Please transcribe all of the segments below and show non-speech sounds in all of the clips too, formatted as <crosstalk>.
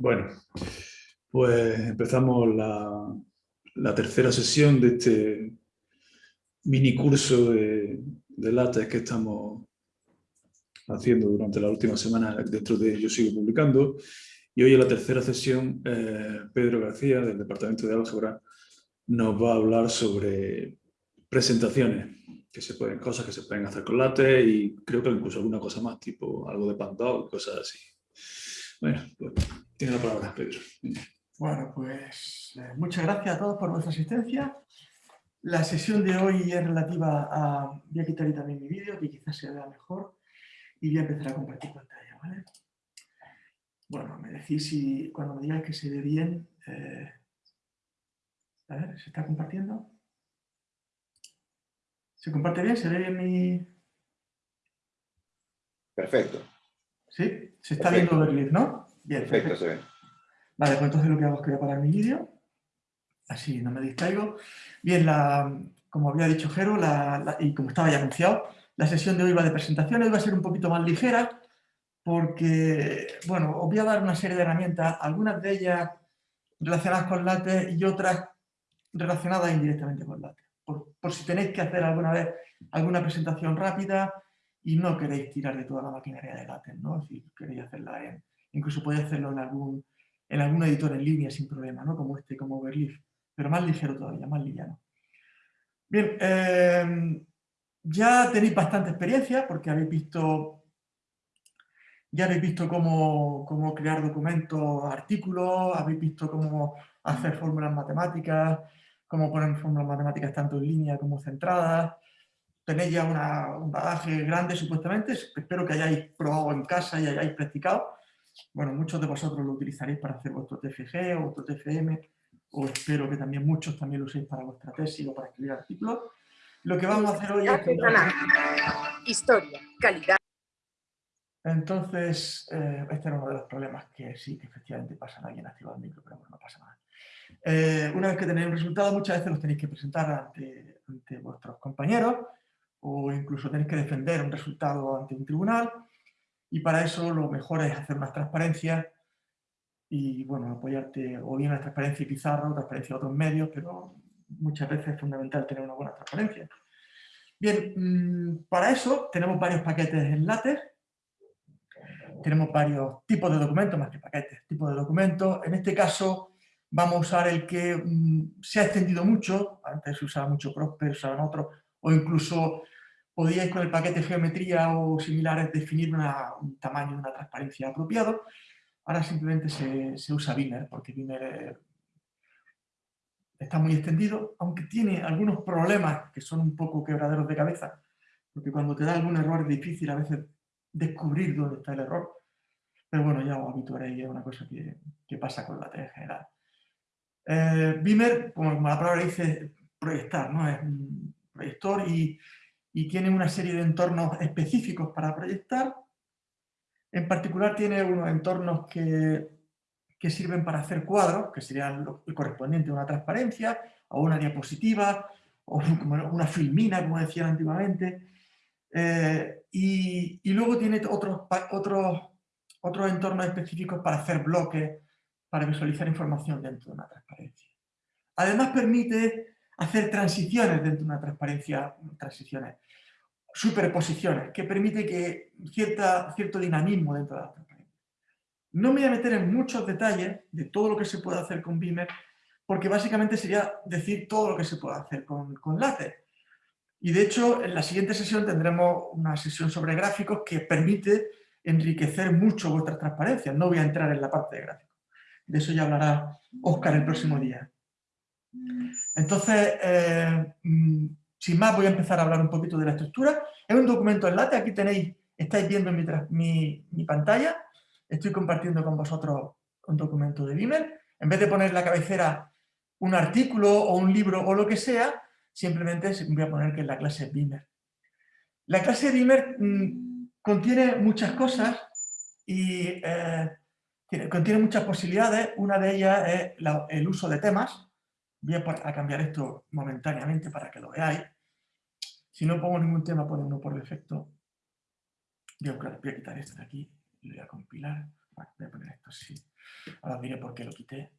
Bueno, pues empezamos la, tercera sesión de este mini curso de, de LaTeX que estamos haciendo durante la última semana dentro de Yo Sigo Publicando. Y hoy en la tercera sesión, eh, Pedro García, del Departamento de Álgebra, nos va a hablar sobre presentaciones, que se pueden, cosas que se pueden hacer con LaTeX y creo que incluso alguna cosa más, tipo algo de Pandoc, cosas así. Bueno, pues tiene la palabra, Pedro. Bueno, pues eh, muchas gracias a todos por vuestra asistencia. La sesión de hoy es relativa a... Voy a quitar también mi vídeo, que quizás se vea mejor, y voy a empezar a compartir pantalla, ¿vale? Bueno, me decís si cuando me digáis que se ve bien... Eh, a ver, ¿se está compartiendo? ¿Se comparte bien? ¿Se ve bien mi...? Perfecto. ¿Sí? Se está viendo el clip, ¿no? Bien, perfecto, se ve. Vale, pues entonces lo que hago es que voy a parar mi vídeo. Así no me distraigo. Bien, la, como había dicho Jero, y como estaba ya anunciado, la sesión de hoy va de presentaciones, va a ser un poquito más ligera, porque, bueno, os voy a dar una serie de herramientas, algunas de ellas relacionadas con LaTeX y otras relacionadas indirectamente con LaTeX. Por, por si tenéis que hacer alguna vez alguna presentación rápida, y no queréis tirar de toda la maquinaria de LaTeX, ¿no? Si queréis hacerla en, incluso podéis hacerlo en algún, en algún editor en línea sin problema, ¿no? Como este, como Overleaf, pero más ligero todavía, más liviano. Bien, em, ya tenéis bastante experiencia porque habéis visto, ya habéis visto cómo, cómo crear documentos, artículos, habéis visto cómo hacer fórmulas matemáticas, cómo poner fórmulas matemáticas tanto en línea como centradas, tenéis ya un bagaje grande supuestamente, espero que hayáis probado en casa y hayáis practicado. Bueno, muchos de vosotros lo utilizaréis para hacer vuestro TFG o vuestro TFM, o espero que también muchos también lo uséis para vuestra tesis o para escribir artículos. Lo que vamos a hacer hoy es... Historia, calidad. Entonces, eh, este era uno de los problemas que sí, que efectivamente pasan. Alguien ha activado el micro, pero bueno, no pasa nada. Eh, una vez que tenéis un resultado, muchas veces los tenéis que presentar ante, ante vuestros compañeros o incluso tenéis que defender un resultado ante un tribunal y para eso lo mejor es hacer unas transparencias y bueno, apoyarte o bien a la transparencia y pizarra o transparencia de otros medios, pero muchas veces es fundamental tener una buena transparencia. Bien, mm, para eso tenemos varios paquetes en LaTeX, tenemos varios tipos de documentos, más que paquetes, tipos de documentos. En este caso vamos a usar el que mm, se ha extendido mucho, antes se usaba mucho Prosper, usaban otros, o incluso podíais con el paquete geometría o similares definir un tamaño, una transparencia apropiado. Ahora simplemente se, usa Beamer, porque Beamer eh, está muy extendido, aunque tiene algunos problemas que son un poco quebraderos de cabeza, porque cuando te da algún error es difícil a veces descubrir dónde está el error. Pero bueno, ya os habituaréis, es una cosa que, pasa con la T en general. Eh, como, la palabra dice, proyectar, ¿no? Proyector y y tiene una serie de entornos específicos para proyectar. En particular tiene unos entornos que, que sirven para hacer cuadros, que serían lo, correspondiente a una transparencia, o una diapositiva, o una filmina, como decían antiguamente. Eh, y, y, luego tiene otros, otros, otros entornos específicos para hacer bloques, para visualizar información dentro de una transparencia. Además permite hacer transiciones dentro de una transparencia, transiciones, superposiciones, que permite que cierta, cierto dinamismo dentro de la transparencia. No me voy a meter en muchos detalles de todo lo que se puede hacer con Beamer, porque básicamente sería decir todo lo que se puede hacer con, con. Y de hecho, en la siguiente sesión tendremos una sesión sobre gráficos que permite enriquecer mucho vuestras transparencias. No voy a entrar en la parte de gráficos. De eso ya hablará Oscar el próximo día. Entonces, eh, mm, sin más voy a empezar a hablar un poquito de la estructura. Es un documento en LaTeX, aquí tenéis, estáis viendo mi, mi, pantalla, estoy compartiendo con vosotros un documento de Beamer. En vez de poner la cabecera un artículo o un libro o lo que sea, simplemente voy a poner que es la clase Beamer. La clase Beamer mm, contiene muchas cosas y eh, contiene muchas posibilidades. Una de ellas es el uso de temas. Voy a, cambiar esto momentáneamente para que lo veáis. Si no pongo ningún tema, pone uno por defecto. Voy a, quitar esto de aquí lo voy a compilar. voy a poner esto así. Ahora os diré por qué lo quité.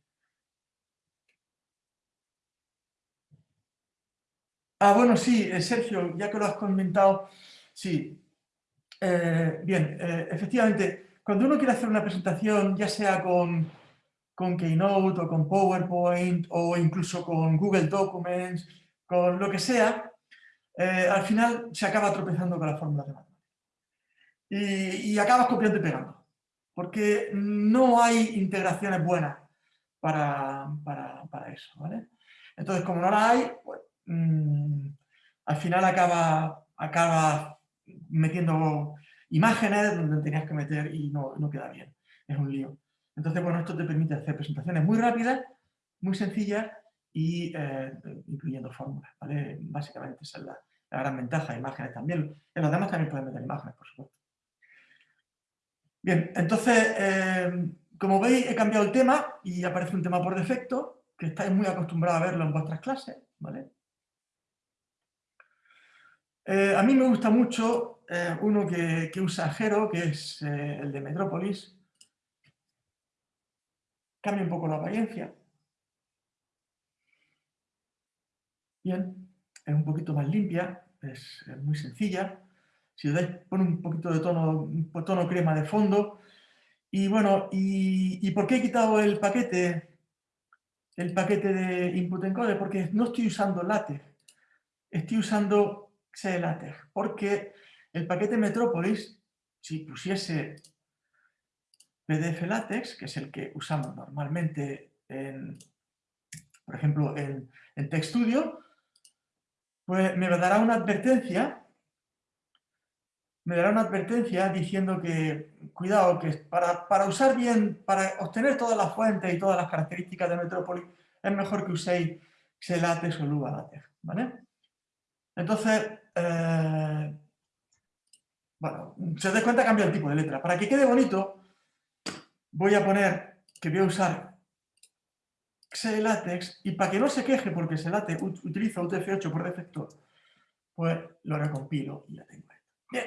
Ah, bueno, sí, eh, Sergio, ya que lo has comentado, sí. Eh, bien, eh, efectivamente, cuando uno quiere hacer una presentación, ya sea con, con Keynote o con PowerPoint o incluso con Google Documents, con lo que sea, al final se acaba tropezando con las fórmulas de matemáticas. Y, y acabas copiando y pegando, porque no hay integraciones buenas para, para eso, ¿vale? Entonces, como no las hay, pues, Mm, al final acaba, acaba metiendo imágenes donde tenías que meter y no, no queda bien. Es un lío. Entonces, bueno, esto te permite hacer presentaciones muy rápidas, muy sencillas y eh, incluyendo fórmulas, ¿vale? Básicamente esa es la, gran ventaja, imágenes también. En los demás también pueden meter imágenes, por supuesto. Bien, entonces, eh, como veis, he cambiado el tema y aparece un tema por defecto, que estáis muy acostumbrados a verlo en vuestras clases, ¿vale? Eh, a mí me gusta mucho uno que, usa Jero, que es el de Metrópolis. Cambia un poco la apariencia. Bien, es un poquito más limpia, es, muy sencilla. Si le dais, pone un poquito de tono, tono crema de fondo. Y bueno, y, ¿y por qué he quitado el paquete, el paquete de input encode? Porque no estoy usando LaTeX, estoy usando XLaTeX, porque el paquete Metropolis, si pusiese PDF LaTeX, que es el que usamos normalmente, en, por ejemplo, en, en TextStudio, pues me dará una advertencia me dará una advertencia diciendo que, cuidado, que para, para, usar bien, para obtener todas las fuentes y todas las características de Metropolis, es mejor que uséis XLaTeX o LuaLaTeX, ¿vale? Entonces, eh, bueno, si os cuenta cambia el tipo de letra. Para que quede bonito, voy a poner que voy a usar XLatex y para que no se queje porque XLatex utiliza UTF-8 por defecto, pues lo recompilo y ya tengo esto. Bien.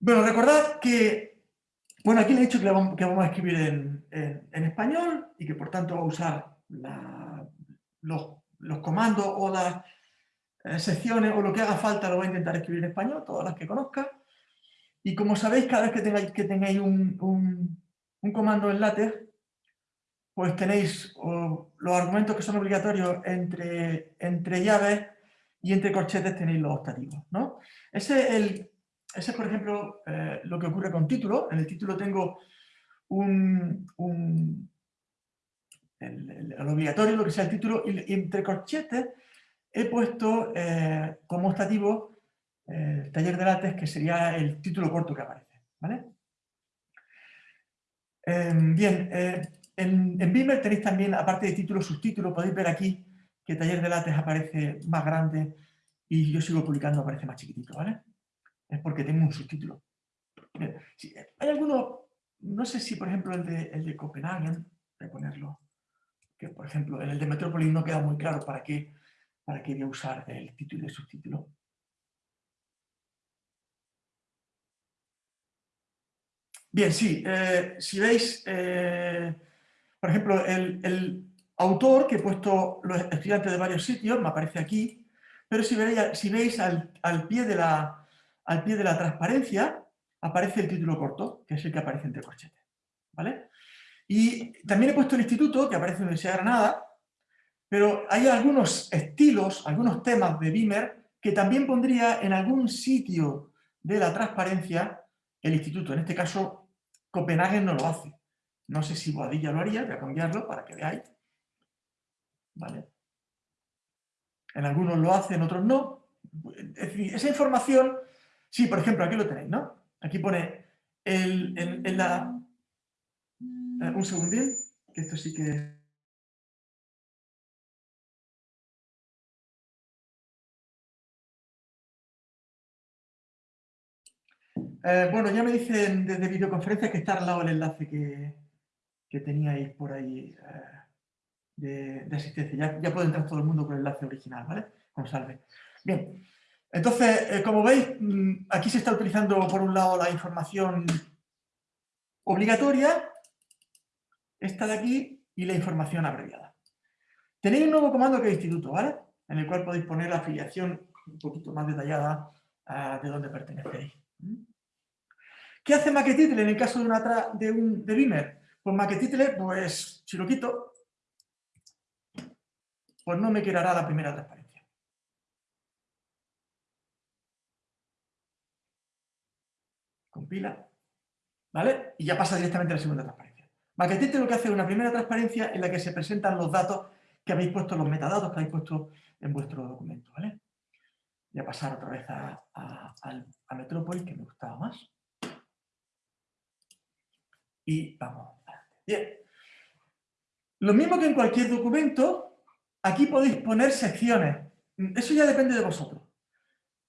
Bueno, recordad que, bueno, aquí le he dicho que, vamos, a escribir en, español y que por tanto va a usar los los comandos o las eh, secciones o lo que haga falta lo voy a intentar escribir en español, todas las que conozca. Y como sabéis, cada vez que tengáis, que tengáis un, un, comando en LaTeX, pues tenéis los argumentos que son obligatorios entre, entre llaves y entre corchetes tenéis los optativos. ¿no? Ese, es por ejemplo, eh, lo que ocurre con título. En el título tengo un, el, obligatorio, lo que sea el título, y, entre corchetes he puesto eh, como optativo el taller de látex, que sería el título corto que aparece. ¿vale? Em, bien, eh, en, en tenéis también, aparte de título, subtítulo, podéis ver aquí que taller de látex aparece más grande y yo sigo publicando aparece más chiquitito, ¿vale? Es porque tengo un subtítulo. hay algunos, no sé si por ejemplo el de, el de Copenhagen, voy a ponerlo, que por ejemplo en el de Metrópolis no queda muy claro para qué, para qué voy a usar el título y el subtítulo. Bien, sí, eh, si veis, eh, por ejemplo, el, autor que he puesto los estudiantes de varios sitios, me aparece aquí, pero si veis, si veis al, pie de la, al pie de la transparencia, aparece el título corto, que es el que aparece entre corchetes. ¿Vale? Y también he puesto el instituto, que aparece en la Universidad de Granada, pero hay algunos estilos, algunos temas de Beamer que también pondría en algún sitio de la transparencia el instituto. En este caso, Copenhague no lo hace. No sé si Boadilla lo haría, voy a cambiarlo para que veáis. ¿Vale? En algunos lo hace, en otros no. Es decir, esa información, sí, por ejemplo, aquí lo tenéis, ¿no? Aquí pone en la eh, un segundín, que esto sí que... Eh, bueno, ya me dicen desde videoconferencia que está al lado el enlace que, teníais por ahí eh, de, asistencia. Ya, puede entrar todo el mundo con el enlace original, ¿vale? Con salve. Bien, entonces, como veis, mm, aquí se está utilizando por un lado la información obligatoria, esta de aquí, y la información abreviada. Tenéis un nuevo comando que es instituto, ¿vale? En el cual podéis poner la afiliación un poquito más detallada de dónde pertenecéis. ¿Qué hace Maquetitle en el caso de, una de un de Beamer? Pues Maquetitle, pues si lo quito, pues no me quedará la primera transparencia. Compila, ¿vale? Y ya pasa directamente a la segunda transparencia. Maquetitle lo que hace es una primera transparencia en la que se presentan los datos que habéis puesto, los metadatos que habéis puesto en vuestro documento, ¿vale? Voy a pasar otra vez a, a, Metrópolis, que me gustaba más. Y vamos. Bien. Lo mismo que en cualquier documento, aquí podéis poner secciones. Eso ya depende de vosotros.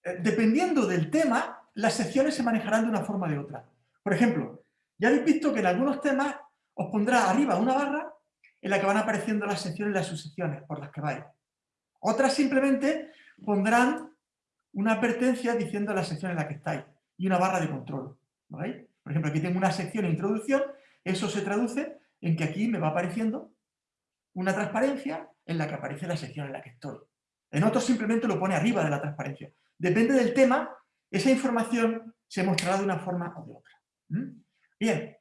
Eh, dependiendo del tema, las secciones se manejarán de una forma o de otra. Por ejemplo, ya habéis visto que en algunos temas os pondrá arriba una barra en la que van apareciendo las secciones y las subsecciones por las que vais. Otras simplemente pondrán una advertencia diciendo la sección en la que estáis y una barra de control. Por ejemplo, aquí tengo una sección de introducción, eso se traduce en que aquí me va apareciendo una transparencia en la que aparece la sección en la que estoy. En otros simplemente lo pone arriba de la transparencia. Depende del tema, esa información se mostrará de una forma o de otra. ¿Mm? Bien,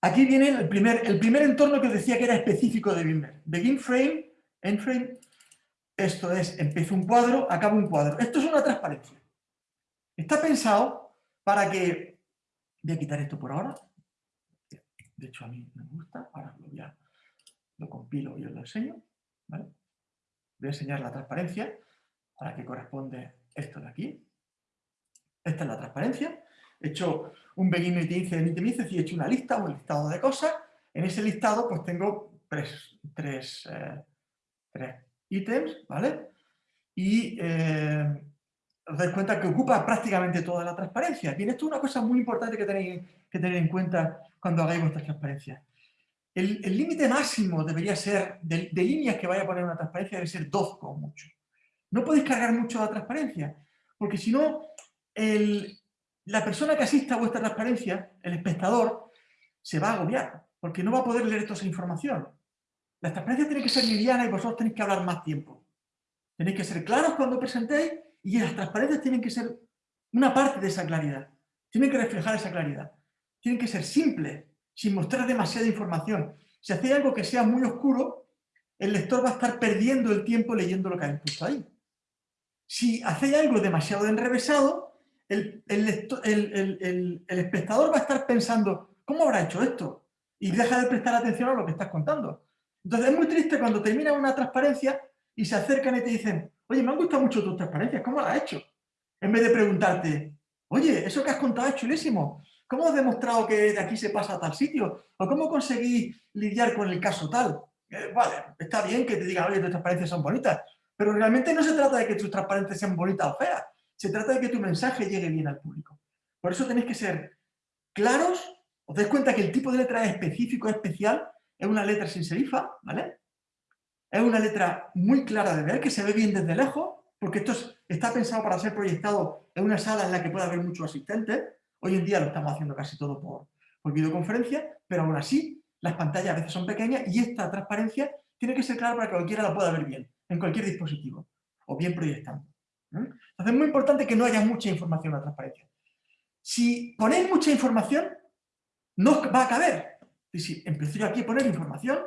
aquí viene el primer, el primer entorno que os decía que era específico de Beamer. Begin frame, end frame, esto es, empiezo un cuadro, acabo un cuadro. Esto es una transparencia. Está pensado para que... Voy a quitar esto por ahora. De hecho, a mí me gusta. Ahora lo, voy a, lo compilo y os lo enseño. Voy a enseñar la transparencia a la que corresponde esto de aquí. Esta es la transparencia. He hecho un begin itemice, y he hecho una lista, un listado de cosas. En ese listado pues tengo tres, tres, eh, tres ítems, ¿vale? Y eh, os dais cuenta que ocupa prácticamente toda la transparencia. Bien, esto es una cosa muy importante que tenéis que tener en cuenta cuando hagáis vuestras transparencias. El límite máximo debería ser, de, líneas que vaya a poner una transparencia, debe ser dos como mucho. No podéis cargar mucho la transparencia, porque si no, la persona que asista a vuestra transparencia, el espectador, se va a agobiar, porque no va a poder leer toda esa información. La transparencia tiene que ser liviana y vosotros tenéis que hablar más tiempo. Tenéis que ser claros cuando presentéis y las transparencias tienen que ser una parte de esa claridad. Tienen que reflejar esa claridad. Tienen que ser simples, sin mostrar demasiada información. Si hacéis algo que sea muy oscuro, el lector va a estar perdiendo el tiempo leyendo lo que habéis puesto ahí. Si hacéis algo demasiado enrevesado, el, el, espectador va a estar pensando, ¿cómo habrá hecho esto? Y deja de prestar atención a lo que estás contando. Entonces es muy triste cuando termina una transparencia y se acercan y te dicen, oye, me han gustado mucho tus transparencias, ¿cómo las has hecho? En vez de preguntarte, oye, eso que has contado es chulísimo, ¿cómo has demostrado que de aquí se pasa a tal sitio? ¿O cómo conseguí lidiar con el caso tal? Eh, vale, está bien que te digan, oye, tus transparencias son bonitas, pero realmente no se trata de que tus transparencias sean bonitas o feas, se trata de que tu mensaje llegue bien al público. Por eso tenéis que ser claros, os dais cuenta que el tipo de letra es específico, especial, es una letra sin serifa, ¿vale? Es una letra muy clara de ver, que se ve bien desde lejos, porque esto está pensado para ser proyectado en una sala en la que pueda haber muchos asistentes. Hoy en día lo estamos haciendo casi todo por, videoconferencia, pero aún así las pantallas a veces son pequeñas y esta transparencia tiene que ser clara para que cualquiera la pueda ver bien, en cualquier dispositivo, o bien proyectando. Entonces es muy importante que no haya mucha información en la transparencia. Si ponéis mucha información, no va a caber, y si empiezo yo aquí a poner información,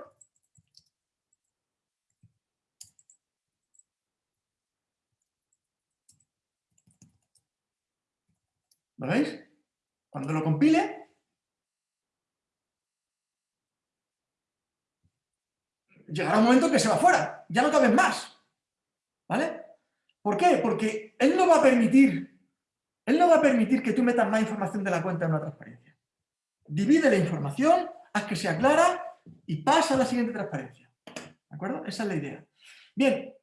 ¿Lo veis? Cuando lo compile, llegará un momento que se va fuera, ya no cabe más. ¿Vale? ¿Por qué? Porque él no va a permitir, él no va a permitir que tú metas más información de la cuenta en una transparencia. Divide la información haz que sea clara y pasa a la siguiente transparencia. ¿De acuerdo? Esa es la idea. Bien,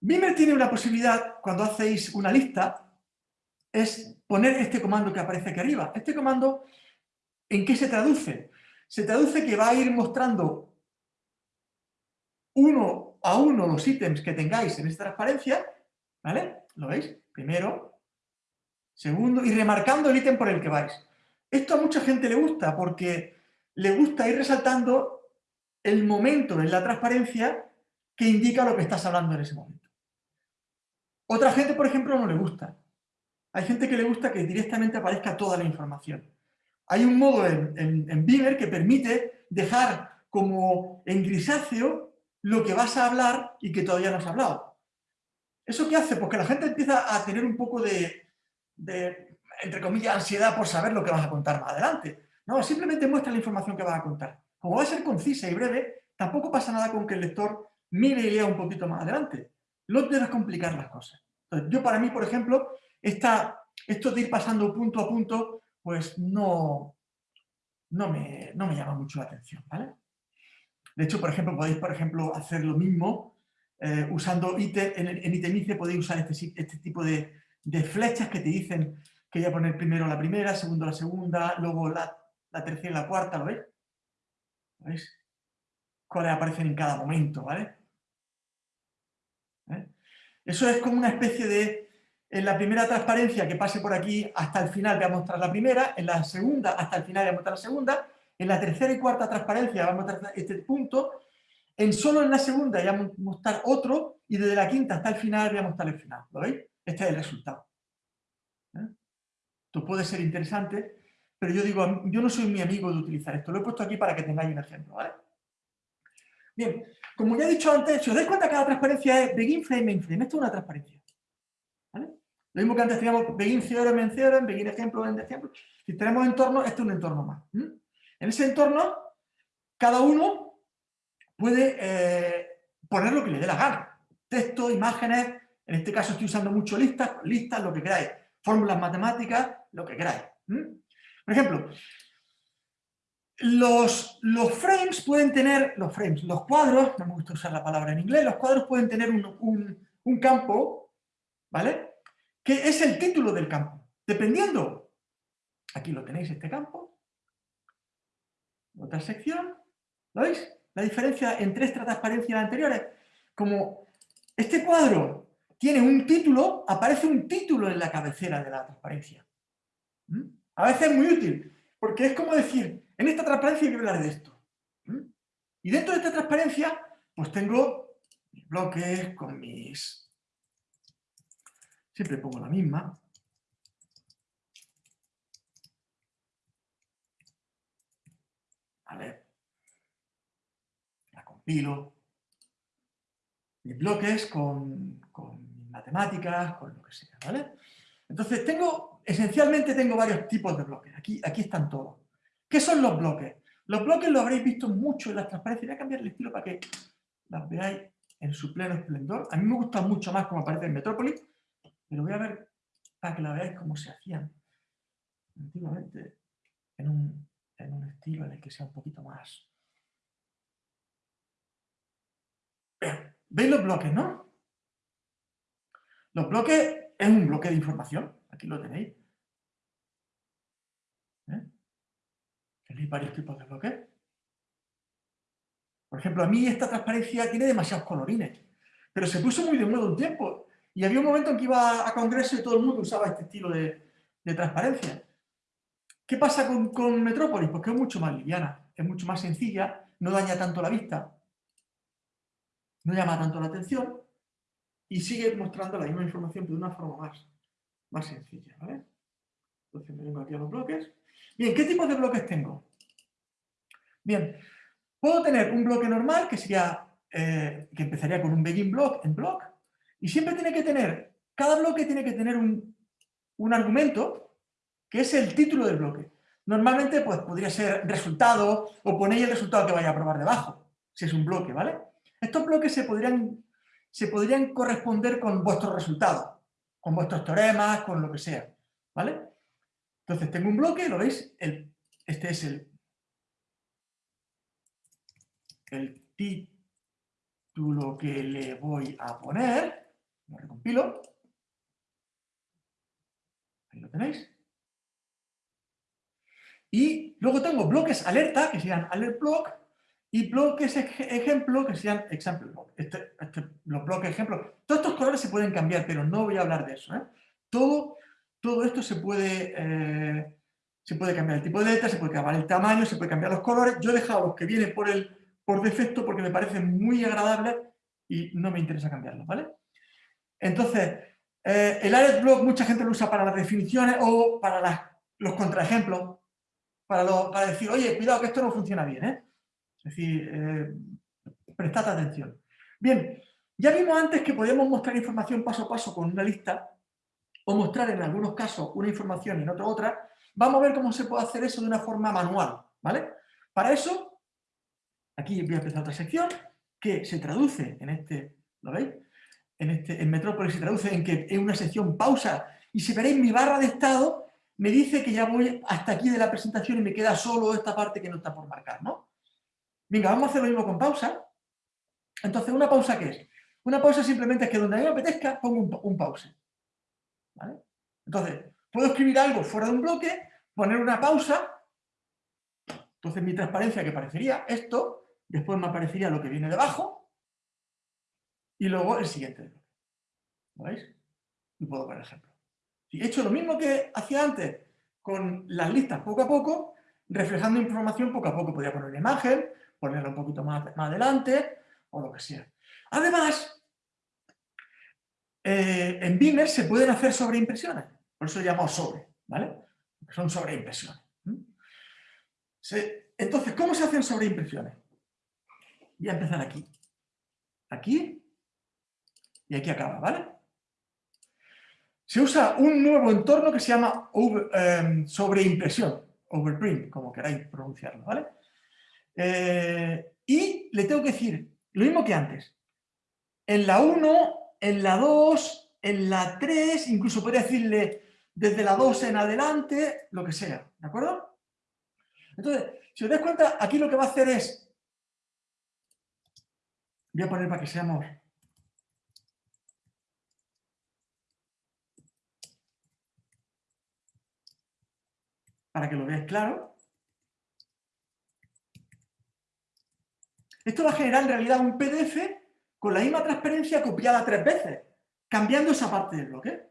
Beamer tiene una posibilidad, cuando hacéis una lista, es poner este comando que aparece aquí arriba. Este comando, ¿en qué se traduce? Se traduce que va a ir mostrando uno a uno los ítems que tengáis en esta transparencia, ¿vale? ¿Lo veis? Primero, segundo, y remarcando el ítem por el que vais. Esto a mucha gente le gusta porque le gusta ir resaltando el momento en la transparencia que indica lo que estás hablando en ese momento. Otra gente, por ejemplo, no le gusta. Hay gente que le gusta que directamente aparezca toda la información. Hay un modo en, en, que permite dejar como en grisáceo lo que vas a hablar y que todavía no has hablado. ¿Eso qué hace? Porque la gente empieza a tener un poco de, de, entre comillas, ansiedad por saber lo que vas a contar más adelante. No, simplemente muestra la información que vas a contar. Como va a ser concisa y breve, tampoco pasa nada con que el lector mire y lea un poquito más adelante. No debes complicar las cosas. yo para mí, por ejemplo, esto de ir pasando punto a punto, pues no, no, me, no me llama mucho la atención, ¿vale? De hecho, por ejemplo, podéis, por ejemplo, hacer lo mismo eh, usando en, en itemice podéis usar este, este tipo de, de, flechas que te dicen que voy a poner primero la primera, segundo la segunda, luego la, la tercera y la cuarta, ¿lo veis? ¿Veis? Cuáles aparecen en cada momento, ¿vale? ¿Eh? Eso es como una especie de, en la primera transparencia que pase por aquí hasta el final voy a mostrar la primera, en la segunda hasta el final voy a mostrar la segunda, en la tercera y cuarta transparencia vamos a mostrar este punto, en solo en la segunda voy a mostrar otro, y desde la quinta hasta el final voy a mostrar el final, ¿lo veis? Este es el resultado. ¿Eh? Esto puede ser interesante, pero yo digo, yo no soy mi amigo de utilizar esto, lo he puesto aquí para que tengáis un ejemplo. Bien, como ya he dicho antes, si os dais cuenta, cada transparencia es begin frame, main frame. Esto es una transparencia. Lo mismo que antes teníamos begin theorem, en theorem, begin ejemplo, end ejemplo. Si tenemos entorno, este es un entorno más. En ese entorno, cada uno puede eh, poner lo que le dé la gana. Texto, imágenes, en este caso estoy usando mucho listas, listas, lo que queráis. Fórmulas matemáticas, lo que queráis. Por ejemplo, los, frames pueden tener, los frames, los cuadros, no me gusta usar la palabra en inglés, los cuadros pueden tener un, campo, ¿vale? Que es el título del campo. Dependiendo, aquí lo tenéis, este campo, otra sección, ¿lo veis? La diferencia entre esta transparencia y la anteriores, como este cuadro tiene un título, aparece un título en la cabecera de la transparencia. ¿Mm? A veces es muy útil, porque es como decir, en esta transparencia hay que hablar de esto. Y dentro de esta transparencia, pues tengo mis bloques con mis... Siempre pongo la misma. Vale. La compilo. Mis bloques con, con matemáticas, con lo que sea, ¿vale? Entonces tengo, esencialmente tengo varios tipos de bloques. Aquí, aquí están todos. ¿Qué son los bloques? Los bloques lo habréis visto mucho en las transparencias. Voy a cambiar el estilo para que las veáis en su pleno esplendor. A mí me gusta mucho más como aparece en Metrópolis, pero voy a ver para que la veáis cómo se hacían antiguamente en un, en un estilo en el que sea un poquito más... ¿Veis los bloques, no? Los bloques es un bloque de información, aquí lo tenéis. Tenéis varios tipos de bloques. Por ejemplo, a mí esta transparencia tiene demasiados colorines, pero se puso muy de moda un tiempo. Y había un momento en que iba a congreso y todo el mundo usaba este estilo de, transparencia. ¿Qué pasa con, Metrópolis? Pues es mucho más liviana, es mucho más sencilla, no daña tanto la vista, no llama tanto la atención y sigue mostrando la misma información pero de una forma más, más sencilla. Entonces me vengo aquí a los bloques Bien, ¿qué tipo de bloques tengo? Bien, puedo tener un bloque normal que sería, eh, que empezaría con un begin block en block, y siempre tiene que tener, cada bloque tiene que tener un, un argumento que es el título del bloque. Normalmente pues, podría ser resultado o ponéis el resultado que vaya a probar debajo, si es un bloque, ¿vale? Estos bloques se podrían, se podrían corresponder con vuestros resultados, con vuestros teoremas, con lo que sea, ¿vale? Entonces tengo un bloque, ¿lo veis? este es el, el título que le voy a poner. Lo recompilo. Ahí lo tenéis. Y luego tengo bloques alerta, que serían alert block, y bloques ejemplo, que serían example block. Este, este, los bloques ejemplo. Todos estos colores se pueden cambiar, pero no voy a hablar de eso. ¿eh? Todo todo esto se puede, eh, se puede cambiar el tipo de letra, se puede cambiar el tamaño, se puede cambiar los colores. Yo he dejado los que vienen por, el, por defecto porque me parecen muy agradables y no me interesa cambiarlos, ¿vale? Entonces, eh, el added block mucha gente lo usa para las definiciones o para los contraejemplos, para, para decir, oye, cuidado que esto no funciona bien, ¿eh? Es decir, eh, prestad atención. Bien, ya vimos antes que podíamos mostrar información paso a paso con una lista o mostrar en algunos casos una información y en otro otra. Vamos a ver cómo se puede hacer eso de una forma manual, ¿vale? Para eso, aquí voy a empezar otra sección que se traduce en este, ¿lo veis? En, este, en Metrópolis se traduce en que en una sección pausa y si veréis mi barra de estado me dice que ya voy hasta aquí de la presentación y me queda solo esta parte que no está por marcar, ¿no? Venga, vamos a hacer lo mismo con pausa. Entonces, ¿una pausa qué es? Una pausa simplemente es que donde a mí me apetezca pongo un, pause. Entonces, puedo escribir algo fuera de un bloque, poner una pausa, entonces mi transparencia que parecería esto, después me aparecería lo que viene debajo, y luego el siguiente bloque. ¿Lo veis? Y puedo poner ejemplo. Si he hecho lo mismo que hacía antes con las listas poco a poco, reflejando información poco a poco. Podría poner una imagen, ponerla un poquito más, más adelante, o lo que sea. Además, eh, en Beamer se pueden hacer sobreimpresiones, por eso llamamos sobre, ¿vale? son sobreimpresiones. entonces, ¿cómo se hacen sobreimpresiones? Voy a empezar aquí. Aquí y aquí acaba, ¿vale? Se usa un nuevo entorno que se llama em, sobreimpresión, overprint, como queráis pronunciarlo, ¿vale? Eh, y le tengo que decir lo mismo que antes. En la 1, en la 2, en la 3, incluso podría decirle desde la 2 en adelante, lo que sea, ¿de acuerdo? Entonces, si os dais cuenta, aquí lo que va a hacer es... Voy a poner para que seamos... Para que lo veáis claro. Esto va a generar en realidad un PDF con la misma transparencia copiada tres veces, cambiando esa parte del bloque.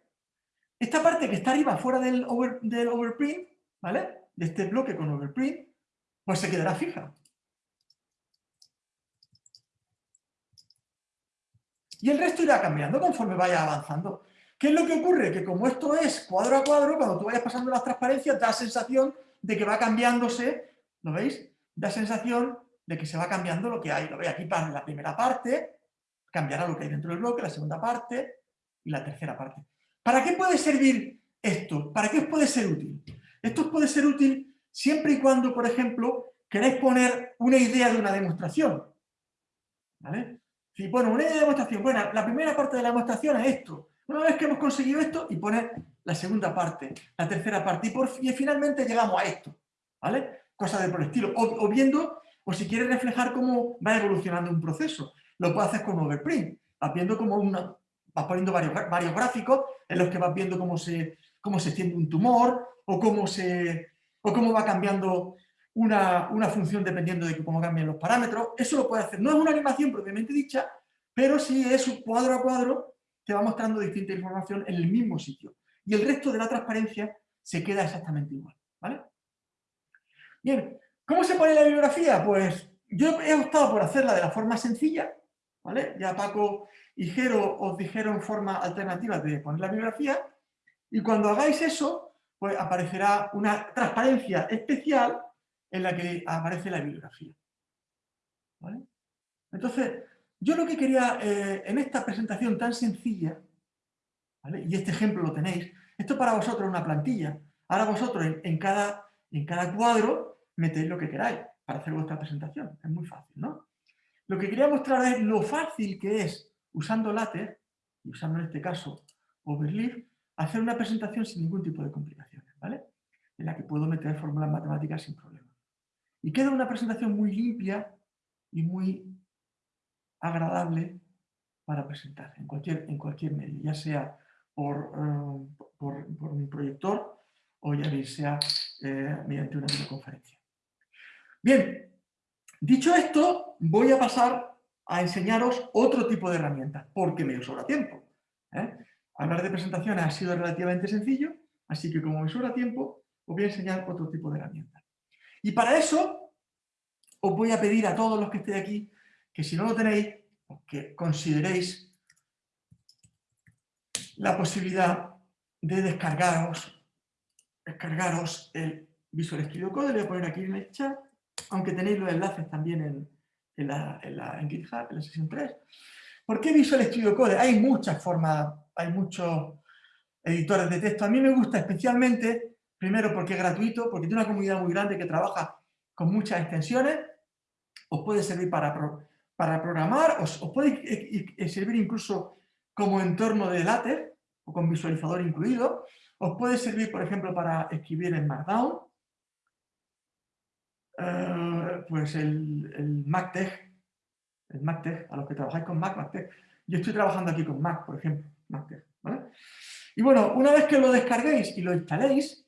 Esta parte que está arriba, fuera del, overprint, ¿vale? De este bloque con overprint, pues se quedará fija. Y el resto irá cambiando conforme vaya avanzando. ¿Qué es lo que ocurre? Que como esto es cuadro a cuadro, cuando tú vayas pasando las transparencias, da sensación de que va cambiándose, ¿lo veis? Da sensación de que se va cambiando lo que hay. Lo veis aquí para la primera parte, cambiará lo que hay dentro del bloque, la segunda parte y la tercera parte. ¿Para qué puede servir esto? ¿Para qué os puede ser útil? Esto os puede ser útil siempre y cuando, por ejemplo, queréis poner una idea de una demostración. ¿Vale? Bueno, una idea de demostración, bueno, la primera parte de la demostración es esto. Una vez que hemos conseguido esto, y poner la segunda parte, la tercera parte, y, por, y finalmente llegamos a esto. ¿Vale? Cosas de por el estilo. o viendo o si quieres reflejar cómo va evolucionando un proceso, lo puedes hacer con Overprint. Vas viendo como una, vas poniendo varios, varios gráficos en los que vas viendo cómo se, cómo se extiende un tumor o cómo, se, o cómo va cambiando una, una, función dependiendo de cómo cambian los parámetros. Eso lo puedes hacer. No es una animación propiamente dicha, pero sí es un cuadro a cuadro que va mostrando distinta información en el mismo sitio. Y el resto de la transparencia se queda exactamente igual. ¿vale? Bien, ¿Cómo se pone la bibliografía? Pues yo he optado por hacerla de la forma sencilla, ¿vale? Ya Paco y Jero os dijeron forma alternativa de poner la bibliografía, y cuando hagáis eso, pues aparecerá una transparencia especial en la que aparece la bibliografía. ¿Vale? Entonces, yo lo que quería eh, en esta presentación tan sencilla, y este ejemplo lo tenéis, esto para vosotros es una plantilla, ahora vosotros en, cada, en cada cuadro metéis lo que queráis para hacer vuestra presentación. Es muy fácil, ¿no? Lo que quería mostrar es lo fácil que es, usando LaTeX, y usando en este caso Overleaf, hacer una presentación sin ningún tipo de complicaciones, ¿vale? En la que puedo meter fórmulas matemáticas sin problema. Y queda una presentación muy limpia y muy agradable para presentar en cualquier, en cualquier medio, ya sea por, eh, por, un proyector o ya sea eh, mediante una videoconferencia. Bien, dicho esto, voy a pasar a enseñaros otro tipo de herramientas, porque me sobra tiempo. ¿eh? Hablar de presentaciones ha sido relativamente sencillo, así que como me sobra tiempo, os voy a enseñar otro tipo de herramientas. Y para eso, os voy a pedir a todos los que estéis aquí, que si no lo tenéis, pues que consideréis la posibilidad de descargaros, descargaros el Visual Studio Code, le voy a poner aquí en el chat, aunque tenéis los enlaces también en, en, GitHub, en la sesión 3. ¿Por qué Visual Studio Code? Hay muchas formas, hay muchos editores de texto. A mí me gusta especialmente, primero porque es gratuito, porque tiene una comunidad muy grande que trabaja con muchas extensiones, os puede servir para, para programar, os, puede servir incluso como entorno de látex, o con visualizador incluido, os puede servir, por ejemplo, para escribir en Markdown, eh, pues el, el MacTex, el MacTex, a los que trabajáis con Mac, MacTex. Yo estoy trabajando aquí con Mac, por ejemplo, MacTex, Y bueno, una vez que lo descarguéis y lo instaléis,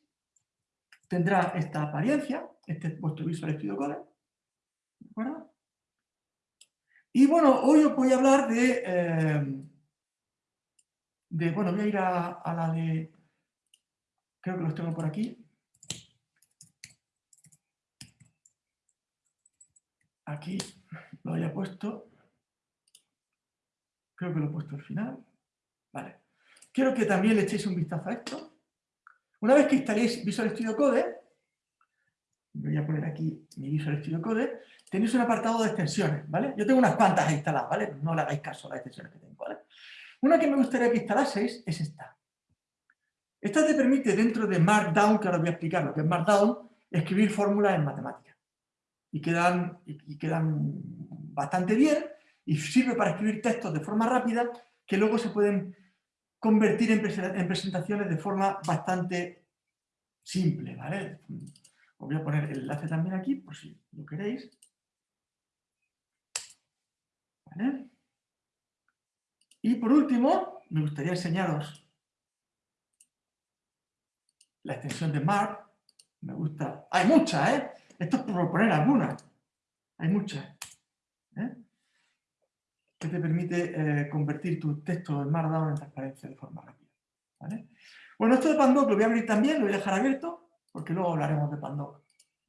tendrá esta apariencia, este es vuestro Visual Studio Code, Y bueno, hoy os voy a hablar de, eh, de bueno, voy a ir a, a la de, creo que los tengo por aquí, aquí lo haya puesto, creo que lo he puesto al final, vale. Quiero que también le echéis un vistazo a esto. Una vez que instaléis Visual Studio Code, voy a poner aquí mi Visual Studio Code, tenéis un apartado de extensiones, ¿vale? Yo tengo unas cuantas instaladas, ¿vale? No le hagáis caso a las extensiones que tengo, ¿vale? Una que me gustaría que instalaseis es esta. Esta te permite dentro de Markdown, que ahora voy a explicar lo que es Markdown, escribir fórmulas en matemáticas y quedan, y quedan bastante bien y sirve para escribir textos de forma rápida que luego se pueden convertir en, presentaciones de forma bastante simple, ¿vale? Os voy a poner el enlace también aquí, por si lo queréis. ¿Vale? Y por último, me gustaría enseñaros la extensión de Mark. Me gusta... Hay muchas, ¿eh? Esto es por poner algunas. Hay muchas. ¿eh? Que te permite eh, convertir tu texto en Markdown en transparencia de forma rápida. Bueno, esto de Pandoc lo voy a abrir también, lo voy a dejar abierto, porque luego hablaremos de Pandoc.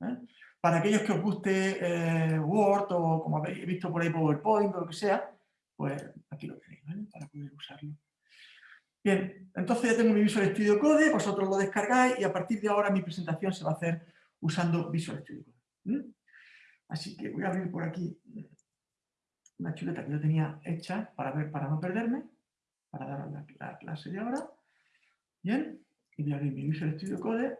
¿eh? Para aquellos que os guste Word o como habéis visto por ahí PowerPoint o lo que sea, pues aquí lo tenéis, Para poder usarlo. Bien, entonces ya tengo mi Visual Studio Code, vosotros lo descargáis y a partir de ahora mi presentación se va a hacer usando Visual Studio Code. Así que voy a abrir por aquí una chuleta que yo tenía hecha para ver, para no perderme, para dar la, la clase de ahora. Bien, y voy a abrir mi Visual Studio Code,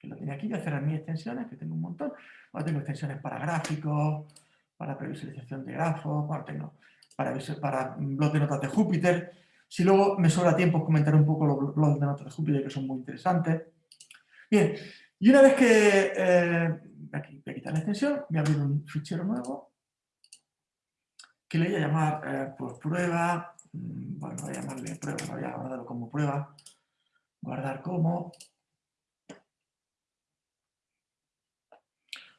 que lo tenía aquí, voy a cerrar mis extensiones, que tengo un montón. Ahora tengo extensiones para gráficos, para previsualización de grafos, para, tengo, para, para blogs de notas de Júpiter. Si luego me sobra tiempo, comentaré un poco los blogs de notas de Júpiter, que son muy interesantes. Bien, y una vez que, eh, aquí voy a quitar la extensión, voy a abrir un fichero nuevo, que le voy a llamar eh, prueba, mm, bueno, voy a llamarle prueba, voy a guardarlo como prueba, guardar como,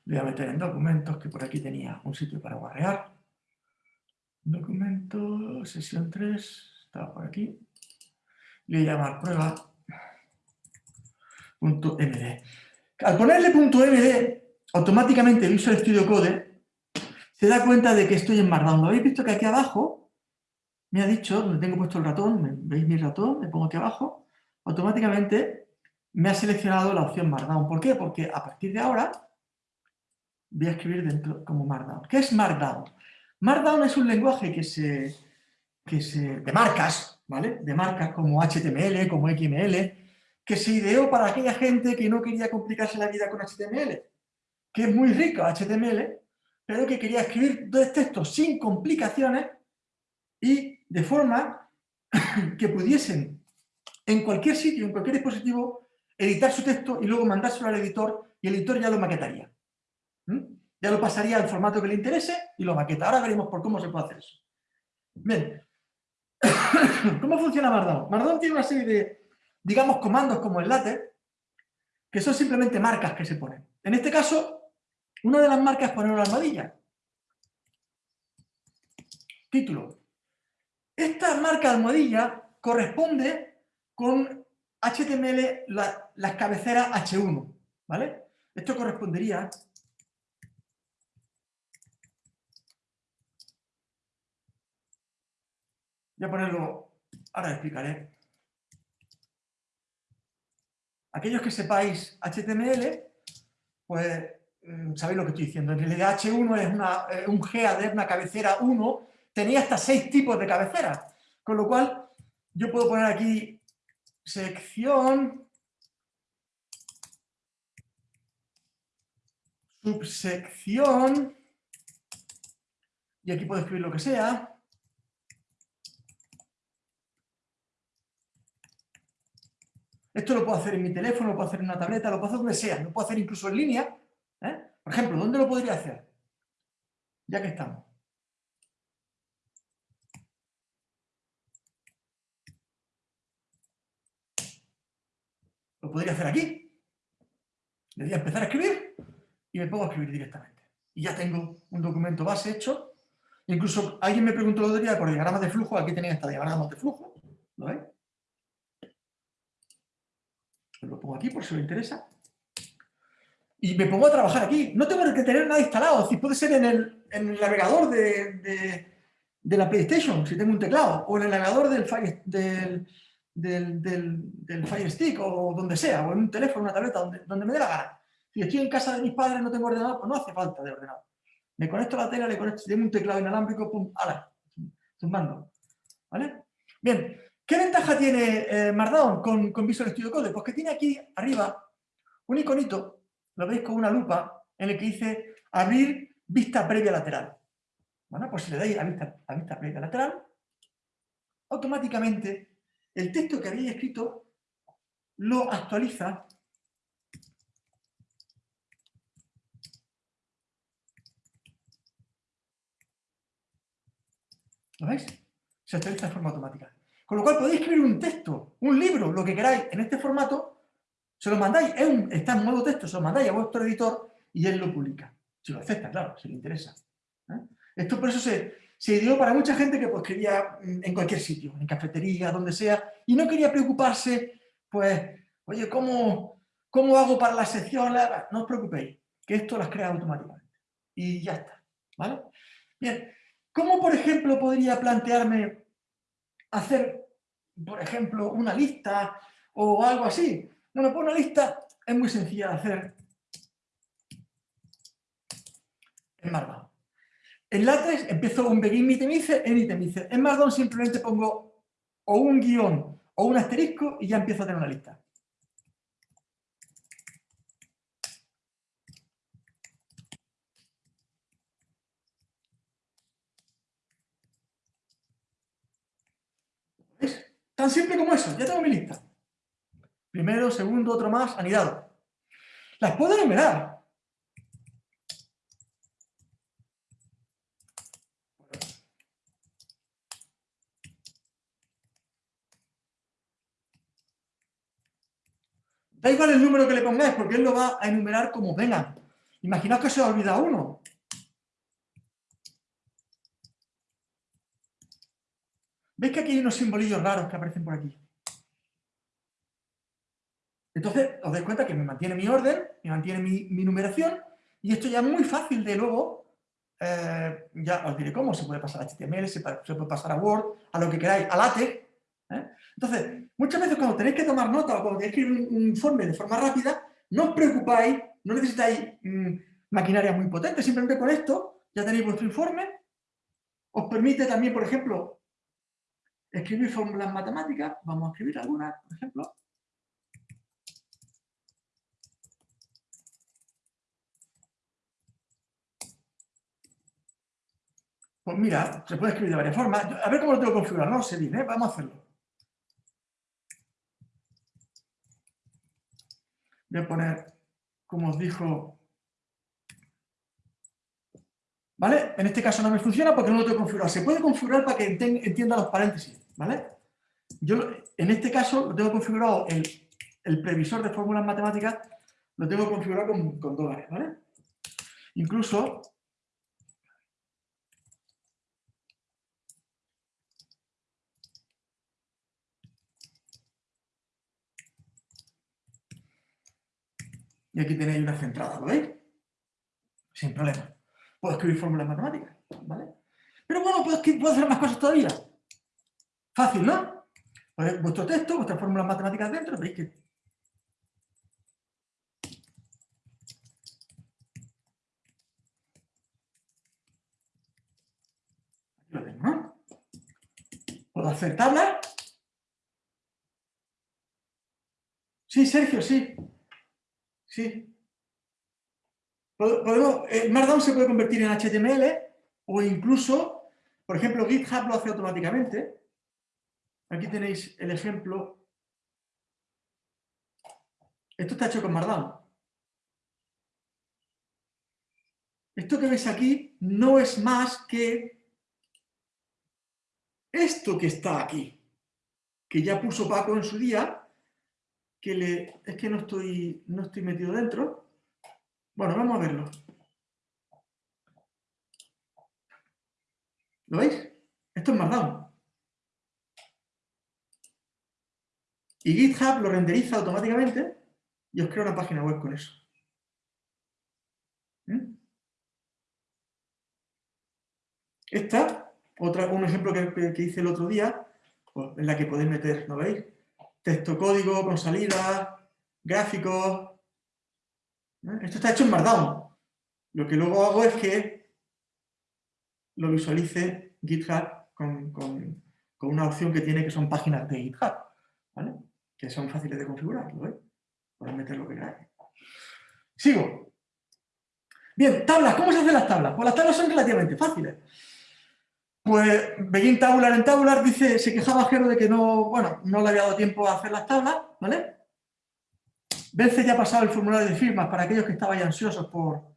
voy a meter en documentos, que por aquí tenía un sitio para guardar, documento, sesión 3, estaba por aquí, le voy a llamar prueba.md. Al ponerle .md, automáticamente Visual Studio Code se da cuenta de que estoy en Markdown. ¿Lo habéis visto que aquí abajo me ha dicho, donde tengo puesto el ratón, veis mi ratón, me pongo aquí abajo, automáticamente me ha seleccionado la opción Markdown. ¿Por qué? Porque a partir de ahora voy a escribir dentro como Markdown. ¿Qué es Markdown? Markdown es un lenguaje que se, que se, de marcas, ¿vale? De marcas como HTML, como XML, que se ideó para aquella gente que no quería complicarse la vida con HTML, que es muy rico HTML, pero que quería escribir dos textos sin complicaciones y de forma <coughs> que pudiesen en cualquier sitio, en cualquier dispositivo, editar su texto y luego mandárselo al editor y el editor ya lo maquetaría. ¿Mm? Ya lo pasaría al formato que le interese y lo maqueta. Ahora veremos por cómo se puede hacer eso. Bien. <coughs> ¿Cómo funciona Markdown? Markdown tiene una serie de digamos, comandos como el látex, que son simplemente marcas que se ponen. En este caso, una de las marcas es poner una almohadilla. Título. Esta marca almohadilla corresponde con HTML las cabeceras H1, ¿vale? Esto correspondería Voy a ponerlo, ahora explicaré. Aquellos que sepáis HTML, pues mm, sabéis lo que estoy diciendo. En realidad H1 es una, un GAD, una cabecera 1, tenía hasta seis tipos de cabeceras. Con lo cual, yo puedo poner aquí sección, subsección, y aquí puedo escribir lo que sea, Esto lo puedo hacer en mi teléfono, lo puedo hacer en una tableta, lo puedo hacer donde sea, lo puedo hacer incluso en línea. ¿eh? Por ejemplo, ¿dónde lo podría hacer? Ya que estamos. Lo podría hacer aquí. Le voy a empezar a escribir y me pongo a escribir directamente. Y ya tengo un documento base hecho. Incluso alguien me preguntó el otro día por diagramas de flujo. Aquí tenía esta diagramas de flujo. ¿Lo veis? Lo pongo aquí por si os interesa. Y me pongo a trabajar aquí. No tengo que tener nada instalado, es puede ser en el, navegador de, la PlayStation, si tengo un teclado, o en el navegador del Fire, Stick, o donde sea, o en un teléfono, una tableta, donde, me dé la gana. Si estoy en casa de mis padres no tengo ordenador, pues no hace falta de ordenador. Me conecto a la tele, le conecto, tengo un teclado inalámbrico, pum, ala, zumbando. ¿Vale? Bien, ¿Qué ventaja tiene eh, Markdown con, con, Visual Studio Code? Pues que tiene aquí arriba un iconito, lo veis con una lupa, en el que dice abrir vista previa lateral. Bueno, pues si le dais a vista, a vista previa lateral, automáticamente el texto que habéis escrito lo actualiza ¿Lo veis? Se actualiza de forma automática. Con lo cual podéis escribir un texto, un libro, lo que queráis, en este formato, se lo mandáis, está en modo texto, se lo mandáis a vuestro editor y él lo publica. Si lo acepta, claro, si le interesa. ¿eh? Esto por eso se, se dio para mucha gente que pues, quería mm, en cualquier sitio, en cafetería, donde sea, y no quería preocuparse, pues, oye, ¿cómo, cómo hago para la sección? No os preocupéis, que esto las crea automáticamente. Y ya está, ¿vale? Bien, ¿cómo, por ejemplo, podría plantearme hacer, por ejemplo, una lista o algo así. Bueno, pues una lista es muy sencilla de hacer en Markdown. En LaTeX empiezo un begin itemize en itemize. En Markdown simplemente pongo o un guion o un asterisco y ya empiezo a tener una lista. Tan simple como eso, ya tengo mi lista. Primero, segundo, otro más, anidado. Las puedo enumerar. Da igual el número que le pongáis, porque él lo va a enumerar como venga. Imaginaos que se os olvida uno. ¿Veis que aquí hay unos simbolillos raros que aparecen por aquí? Entonces, os dais cuenta que me mantiene mi orden, me mantiene mi, numeración, y esto ya es muy fácil de luego, eh, ya os diré cómo, se puede pasar a HTML, se, puede pasar a Word, a lo que queráis, a LaTeX. ¿eh? Entonces, muchas veces cuando tenéis que tomar nota o cuando tenéis que escribir un, informe de forma rápida, no os preocupáis, no necesitáis mm, maquinaria muy potente, simplemente con esto ya tenéis vuestro informe. Os permite también, por ejemplo, Escribir fórmulas matemáticas, vamos a escribir algunas, por ejemplo. Pues mira, se puede escribir de varias formas. A ver cómo lo tengo configurado, no sé bien, ¿eh? vamos a hacerlo. Voy a poner, como os dijo, ¿vale? En este caso no me funciona porque no lo tengo configurado. Se puede configurar para que entienda los paréntesis. ¿Vale? Yo en este caso lo tengo configurado, el, previsor de fórmulas matemáticas lo tengo configurado con, con dólares, ¿vale? Incluso Y aquí tenéis una centrada, ¿lo veis? Sin problema. Puedo escribir fórmulas matemáticas, ¿vale? Pero bueno, puedo, puedo hacer más cosas todavía. Fácil, ¿no? Vuestro texto, vuestras fórmulas matemáticas dentro, veis que lo tengo, ¿no? ¿Puedo hacer tablas? Sí, Sergio, sí. Sí. Podemos, el Markdown se puede convertir en HTML o incluso, por ejemplo, GitHub lo hace automáticamente. Aquí tenéis el ejemplo. Esto está hecho con Markdown. Esto que ves aquí no es más que esto que está aquí, que ya puso Paco en su día, que le... es que no estoy, no estoy metido dentro. Bueno, vamos a verlo. ¿Lo veis? Esto es Markdown. Y GitHub lo renderiza automáticamente y os crea una página web con eso. ¿Mm? Esta un ejemplo que, hice el otro día, pues, en la que podéis meter, ¿no veis? Texto código con salida, gráficos. Esto está hecho en Markdown. Lo que luego hago es que lo visualice GitHub con, una opción que tiene que son páginas de GitHub, ¿vale? Que son fáciles de configurar, ¿lo veis? Podéis meter lo que queráis. Sigo. Bien, tablas. ¿Cómo se hacen las tablas? Pues las tablas son relativamente fáciles. Pues Begin Tabular en Tabular dice, se quejaba Jero de que no, bueno, no le había dado tiempo a hacer las tablas, ¿vale? Vence ya ha pasado el formulario de firmas para aquellos que estaban ansiosos por...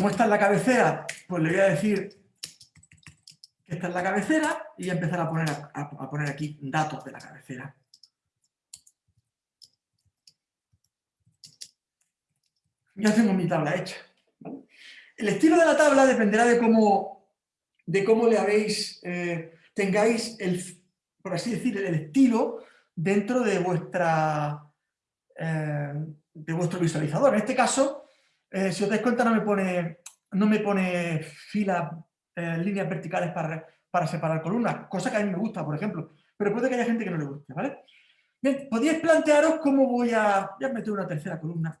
Como está en la cabecera, pues le voy a decir que esta es la cabecera y a empezar a poner, a poner aquí datos de la cabecera. ya tengo mi tabla hecha. El estilo de la tabla dependerá de cómo, de cómo le habéis, eh, tengáis, el, por así decir, el estilo dentro de, vuestra, eh, de vuestro visualizador. En este caso, eh, si os dais cuenta, no me pone, no me pone filas, líneas verticales para, para separar columnas, cosa que a mí me gusta, por ejemplo, pero puede que haya gente que no le guste, ¿vale? Bien, podéis plantearos cómo voy a... Voy a meter una tercera columna.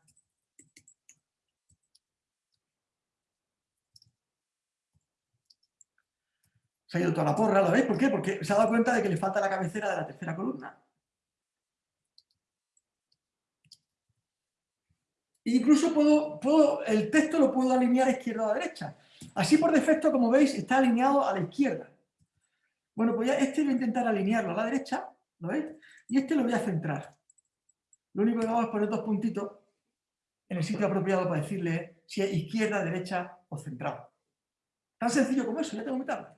Se ha ido toda la porra, ¿lo veis? ¿Por qué? Porque se ha dado cuenta de que le falta la cabecera de la tercera columna. Incluso puedo, el texto lo puedo alinear izquierda a derecha. Así por defecto, como veis, está alineado a la izquierda. Bueno, pues ya este voy a intentar alinearlo a la derecha, ¿lo veis? Y este lo voy a centrar. Lo único que hago es poner dos puntitos en el sitio apropiado para decirle si es izquierda, derecha o centrado. Tan sencillo como eso, ya tengo mi tabla.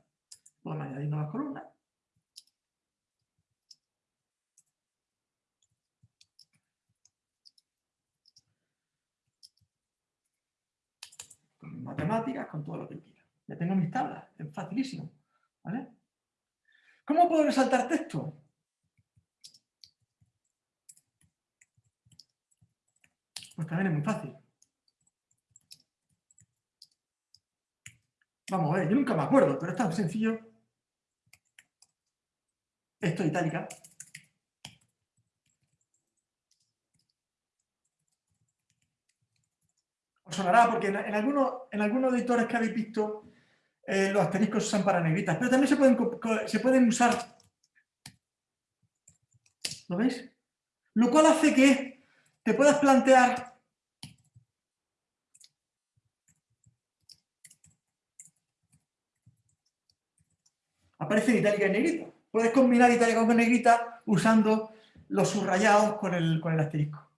A añadir nuevas columnas. Con matemáticas, con todo lo que quiera. Ya tengo mis tablas, es facilísimo. ¿vale? ¿Cómo puedo resaltar texto? Pues también es muy fácil. Vamos a ver, yo nunca me acuerdo, pero es tan sencillo esto itálica. Sonará porque en, algunos, en algunos editores que habéis visto eh, los asteriscos usan para negritas, pero también se pueden, se pueden usar. ¿Lo veis? Lo cual hace que te puedas plantear aparece en itálica y negrita. Puedes combinar itálica con negrita usando los subrayados con el, con el asterisco.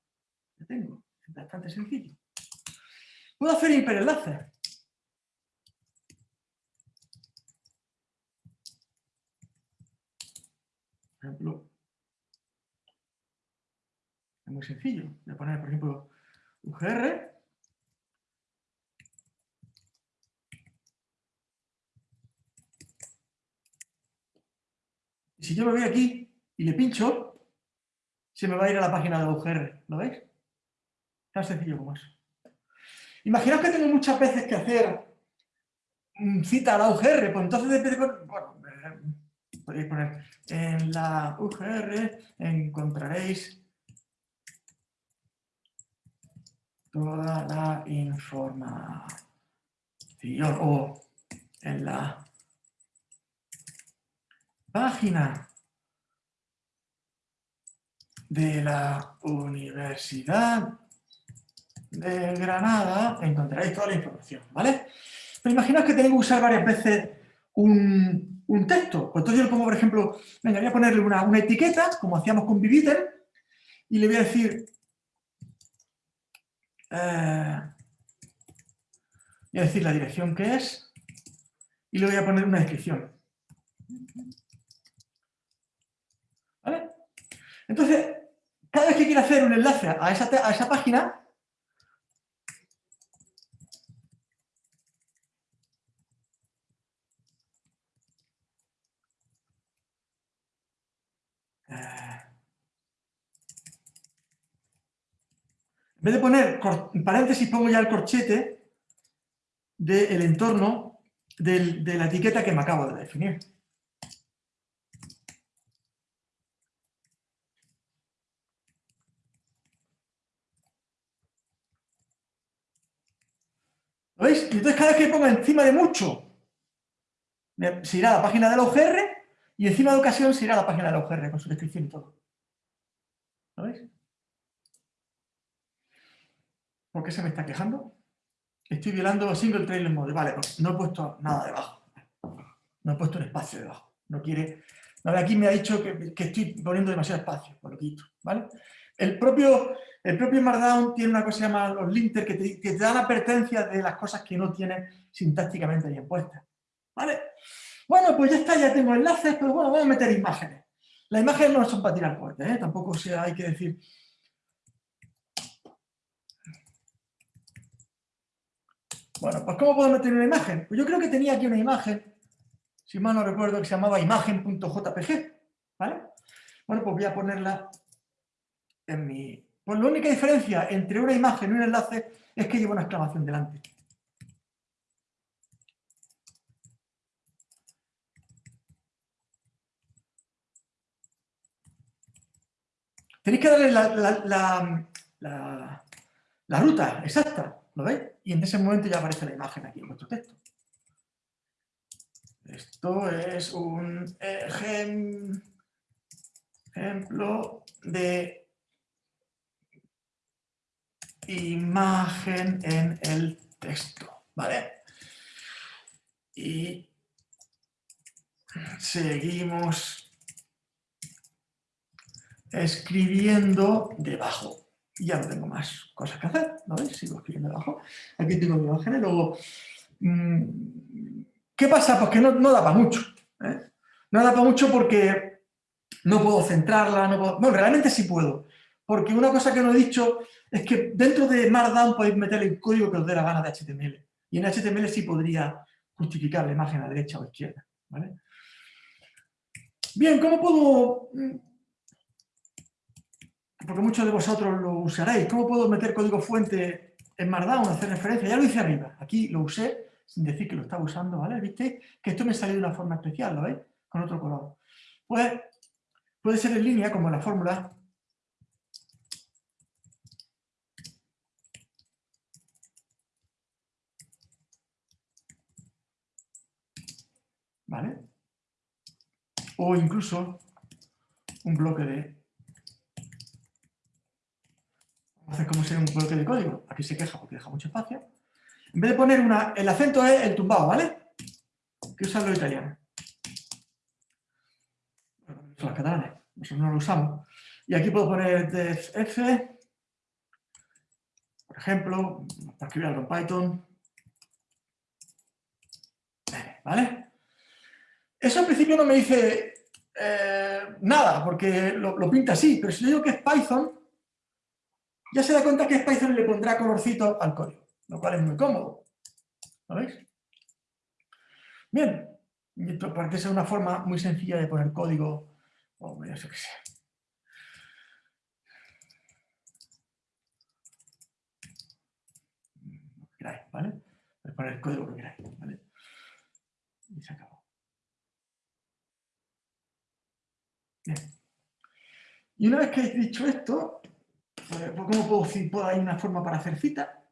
Ya tengo, es bastante sencillo. Puedo hacer hiperenlaces. Por ejemplo, es muy sencillo. Voy a poner, por ejemplo, UGR. Y si yo me voy aquí y le pincho, se me va a ir a la página de UGR. ¿Lo veis? Tan sencillo como eso. Imaginaos que tengo muchas veces que hacer cita a la UGR, pues entonces bueno, eh, podéis poner en la UGR encontraréis toda la información o en la página de la Universidad de Granada encontraréis toda la información, ¿vale? Pero imaginaos que tengo que usar varias veces un, texto. Pues entonces yo le pongo, por ejemplo, venga, voy a ponerle una, una etiqueta, como hacíamos con Viviter, y le voy a decir eh, voy a decir la dirección que es y le voy a poner una descripción. ¿Vale? Entonces, cada vez que quiera hacer un enlace a esa, a esa página, En vez de poner paréntesis, pongo ya el corchete del entorno de la etiqueta que me acabo de definir. ¿Lo veis? Y entonces cada vez que pongo encima de mucho, se irá a la página de la UGR y encima de ocasión se irá a la página de la UGR con su descripción y todo. ¿Lo veis? ¿Por qué se me está quejando? Estoy violando single trailer mode. Vale, pues no he puesto nada debajo. No he puesto un espacio debajo. No quiere... aquí me ha dicho que, estoy poniendo demasiado espacio, por lo quito, ¿vale? El propio, el Markdown tiene una cosa que se llama los linters que te, que te dan advertencias de las cosas que no tienen sintácticamente bien puestas, ¿vale? Bueno, pues ya está, ya tengo enlaces, pero bueno, voy a meter imágenes. Las imágenes no son para tirar fuerte, ¿eh? Tampoco sea, hay que decir... Bueno, pues ¿cómo puedo meter una imagen? Pues yo creo que tenía aquí una imagen, si mal no recuerdo, que se llamaba imagen.jpg, ¿vale? Bueno, pues voy a ponerla en mi... Pues la única diferencia entre una imagen y un enlace es que lleva una exclamación delante. Tenéis que darle la ruta exacta. ¿Lo veis? Y en ese momento ya aparece la imagen aquí en vuestro texto. Esto es un ejemplo de imagen en el texto, ¿vale? Y seguimos escribiendo debajo ya no tengo más cosas que hacer, ¿no veis? Sigo escribiendo abajo. Aquí tengo mi imagen y luego... Mm, ¿Qué pasa? Pues que no, no da para mucho. ¿eh? No da para mucho porque no puedo centrarla, no puedo... Bueno, realmente sí puedo. Porque una cosa que no he dicho es que dentro de Markdown podéis meter el código que os dé la gana de HTML. Y en HTML sí podría justificar la imagen a derecha o izquierda. ¿vale? Bien, ¿cómo puedo mm, porque muchos de vosotros lo usaréis. ¿Cómo puedo meter código fuente en Markdown, hacer referencia? Ya lo hice arriba. Aquí lo usé sin decir que lo estaba usando, ¿vale? ¿Viste? Que esto me salió de una forma especial, ¿lo veis? Con otro color. Pues puede ser en línea, como la fórmula. ¿Vale? O incluso un bloque de Entonces, ¿cómo sería un bloque de código? Aquí se queja porque deja mucho espacio. En vez de poner una... El acento es el tumbado, ¿vale? Que usan los italianos. son los catalanes. Nosotros no lo usamos. Y aquí puedo poner def f, por ejemplo, para escribir algo en Python. ¿Vale? Eso en principio no me dice eh, nada, porque lo, lo pinta así, pero si yo digo que es Python, ya se da cuenta que Python le pondrá colorcito al código, lo cual es muy cómodo. ¿Lo veis? Bien, esto parece ser una forma muy sencilla de poner código o yo sé qué queráis, ¿vale? Podéis poner el código que queráis, ¿vale? Y se acabó. Bien. Y una vez que he dicho esto, ¿cómo puedo? ¿Puedo hay una forma para hacer cita?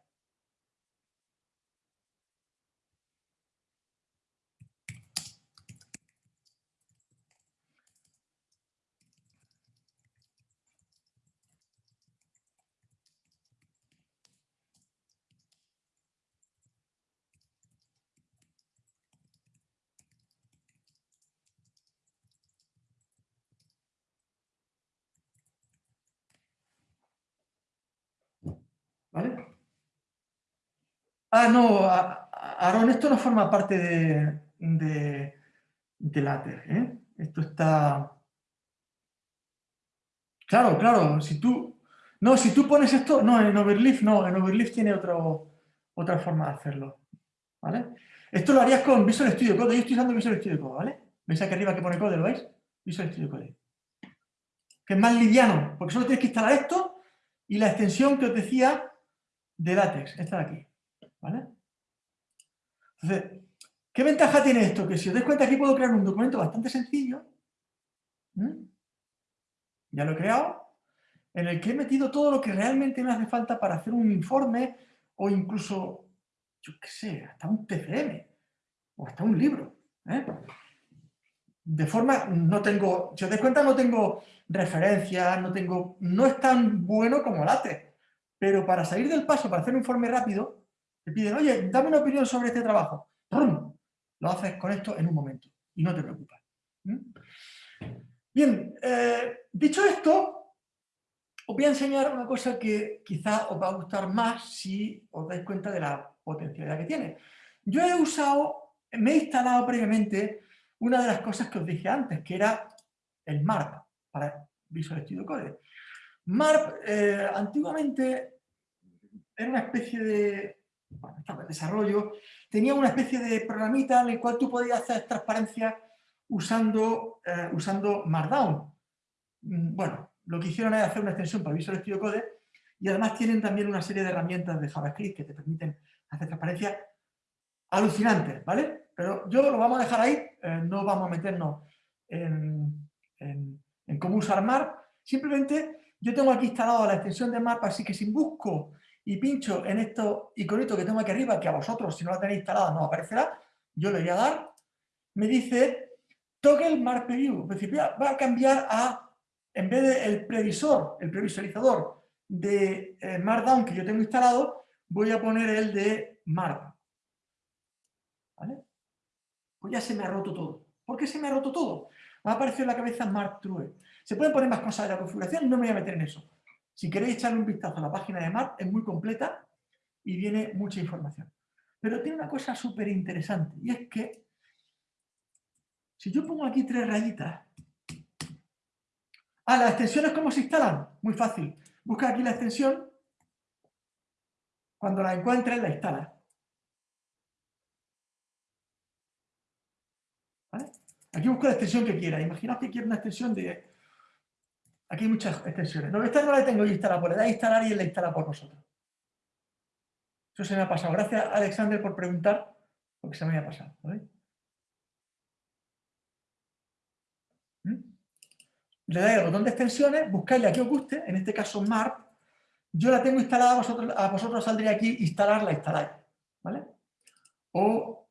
¿Vale? Ah, no, Aaron, esto no forma parte de, de, LaTeX, ¿eh? Esto está... Claro, claro, si tú... No, si tú pones esto... No, en Overleaf no, en Overleaf tiene otro, otra forma de hacerlo, ¿vale? Esto lo harías con Visual Studio Code, yo estoy usando Visual Studio Code, ¿vale? ¿Veis aquí arriba que pone code, lo veis? Visual Studio Code. Que es más liviano, porque solo tienes que instalar esto y la extensión que os decía de látex, esta de aquí. ¿Vale? Entonces, ¿qué ventaja tiene esto? Que si os dais cuenta aquí puedo crear un documento bastante sencillo. Ya lo he creado. En el que he metido todo lo que realmente me hace falta para hacer un informe o incluso, yo qué sé, hasta un TFM o hasta un libro. ¿eh? De forma, no tengo, si os dais cuenta, no tengo referencias, no tengo, no es tan bueno como látex. Pero para salir del paso, para hacer un informe rápido, te piden, oye, dame una opinión sobre este trabajo. ¡Pum! Lo haces con esto en un momento y no te preocupas. Bien, eh, dicho esto, os voy a enseñar una cosa que quizá os va a gustar más si os dais cuenta de la potencialidad que tiene. Yo he usado, me he instalado previamente una de las cosas que os dije antes, que era el MARP para Visual Studio Code. MARP eh, antiguamente era una especie de desarrollo, tenía una especie de programita en el cual tú podías hacer transparencia usando, eh, usando Markdown. Mm, bueno, lo que hicieron es hacer una extensión para Visual Studio Code y además tienen también una serie de herramientas de JavaScript que te permiten hacer transparencia alucinantes, ¿vale? Pero yo lo vamos a dejar ahí, eh, no vamos a meternos en, en cómo usar MARP, simplemente yo tengo aquí instalado la extensión de mapa, así que si busco y pincho en esto iconito que tengo aquí arriba, que a vosotros, si no la tenéis instalada, no aparecerá, yo le voy a dar, me dice toggle mark preview, va a cambiar a, en vez del previsor, el previsualizador de eh, Markdown que yo tengo instalado, voy a poner el de Mark. ¿Vale? Pues ya se me ha roto todo. ¿Por qué se me ha roto todo? Me ha aparecido en la cabeza Mark True. Se pueden poner más cosas de la configuración, no me voy a meter en eso. Si queréis echarle un vistazo a la página de Mark, es muy completa y viene mucha información. Pero tiene una cosa súper interesante, y es que si yo pongo aquí tres rayitas... Ah, las extensiones, ¿cómo se instalan? Muy fácil. Busca aquí la extensión, cuando la encuentres la instalas. Aquí busco la extensión que quiera. Imaginaos que quiero una extensión de Aquí hay muchas extensiones. No, esta no la tengo yo instalada, pues le da instalar y él la instala por vosotros. Eso se me ha pasado. Gracias, Alexander, por preguntar, porque se me había pasado. ¿Mm? Le dais al botón de extensiones, buscáis la que os guste, en este caso MARP. Yo la tengo instalada, a vosotros, a vosotros saldría aquí instalarla, instaláis. ¿Vale? O...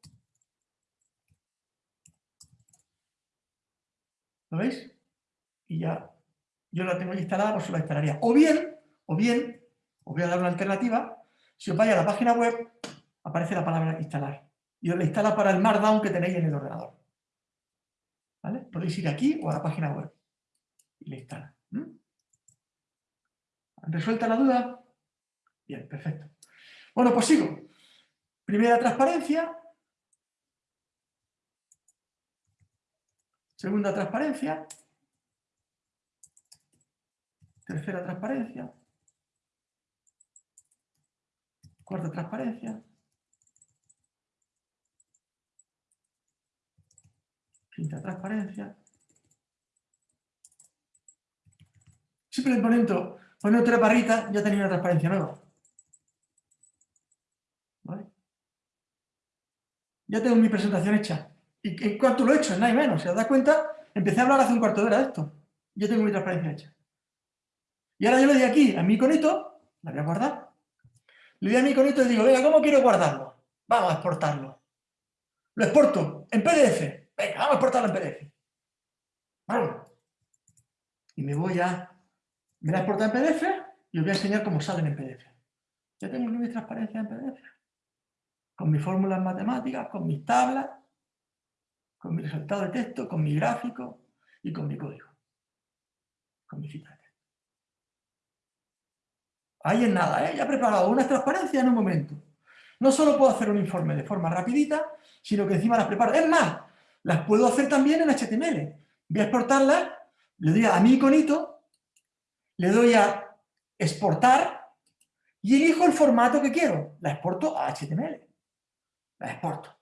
¿Lo veis? Y ya yo la tengo instalada, pues la instalaría. O bien, o bien, os voy a dar una alternativa, si os vais a la página web, aparece la palabra instalar. Y os la instala para el Markdown que tenéis en el ordenador. ¿Vale? Podéis ir aquí o a la página web. Y la instala. ¿Resuelta la duda? Bien, perfecto. Bueno, pues sigo. Primera transparencia. Segunda transparencia. Tercera transparencia. Cuarta transparencia. Quinta transparencia. Simplemente poniendo, poniendo tres barritas ya tenía una transparencia nueva. Ya tengo mi presentación hecha. ¿Y cuánto lo he hecho? Nada y menos. Si os das cuenta, empecé a hablar hace un cuarto de hora de esto. Yo tengo mi transparencia hecha. Y ahora yo le doy aquí a mi iconito, la voy a guardar. Le doy a mi iconito y digo, venga, ¿cómo quiero guardarlo? Vamos a exportarlo. Lo exporto en PDF. Venga, vamos a exportarlo en PDF. Vamos. Y me voy a... Me la exporto en PDF y os voy a enseñar cómo salen en PDF. Ya tengo mi transparencia en PDF. Con mis fórmulas matemáticas, con mis tablas, con mi resultado de texto, con mi gráfico y con mi código. Con mi cita Ahí en nada, ¿eh? ya he preparado una transparencia en un momento. No solo puedo hacer un informe de forma rapidita, sino que encima las preparo. Es más, las puedo hacer también en HTML. Voy a exportarlas, le doy a mi iconito, le doy a exportar y elijo el formato que quiero. La exporto a HTML. La exporto.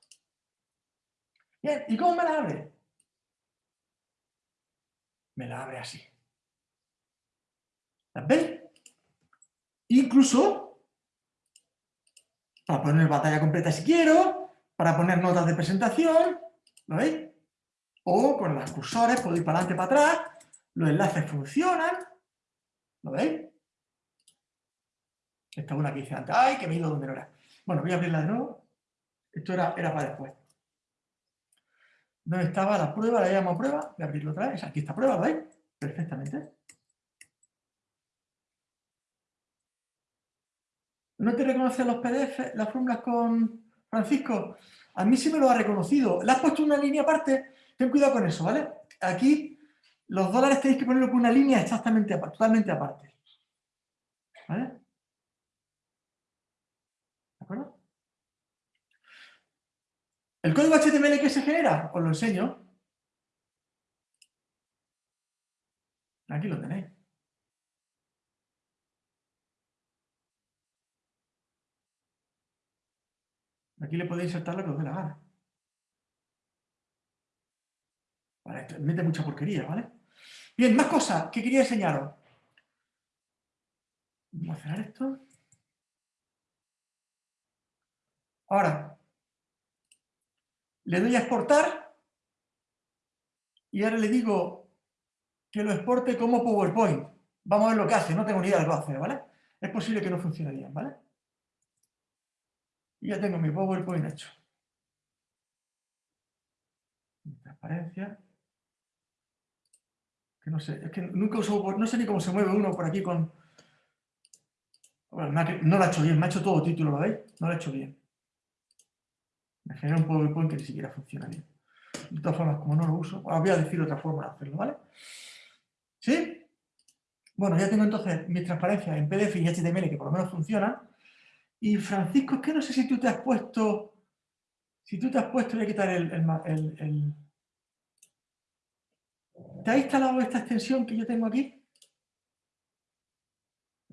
Bien, ¿y cómo me la abre? Me la abre así. ¿Las veis? Incluso para poner batalla completa si quiero, para poner notas de presentación, ¿lo veis? O con los cursores puedo ir para adelante para atrás, los enlaces funcionan, ¿lo veis? Esta es una que hice antes, ¡ay, que me he ido donde no era! Bueno, voy a abrirla de nuevo, esto era, era para después. ¿Dónde estaba la prueba? La llamo prueba, voy a abrirlo otra vez, aquí está prueba, ¿lo veis? Perfectamente. ¿No te reconoce los PDF, las fórmulas con Francisco? A mí sí me lo ha reconocido. ¿Le has puesto una línea aparte? Ten cuidado con eso, ¿vale? Aquí los dólares tenéis que ponerlo con una línea exactamente totalmente aparte. ¿Vale? ¿De acuerdo? ¿El código HTML que se genera? Os lo enseño. Aquí lo tenéis. Aquí le podéis insertar lo que os dé la gana. Vale, esto mete mucha porquería, ¿vale? Bien, más cosas que quería enseñaros. Vamos a cerrar esto. Ahora, le doy a exportar y ahora le digo que lo exporte como PowerPoint. Vamos a ver lo que hace, no tengo ni idea de lo que va a hacer, ¿vale? Es posible que no funcione bien, ¿vale? Y ya tengo mi PowerPoint hecho. Transparencia. Que no sé, es que nunca uso, no sé ni cómo se mueve uno por aquí con... Bueno, no lo ha hecho bien, me ha hecho todo título, ¿lo veis? No lo ha hecho bien. Me genera un PowerPoint que ni siquiera funciona bien. De todas formas, como no lo uso, os voy a decir otra forma de hacerlo, ¿vale? ¿Sí? Bueno, ya tengo entonces mis transparencias en PDF y HTML que por lo menos funcionan. Y Francisco, es que no sé si tú te has puesto, si tú te has puesto, voy a quitar el, el, ¿Te has instalado esta extensión que yo tengo aquí?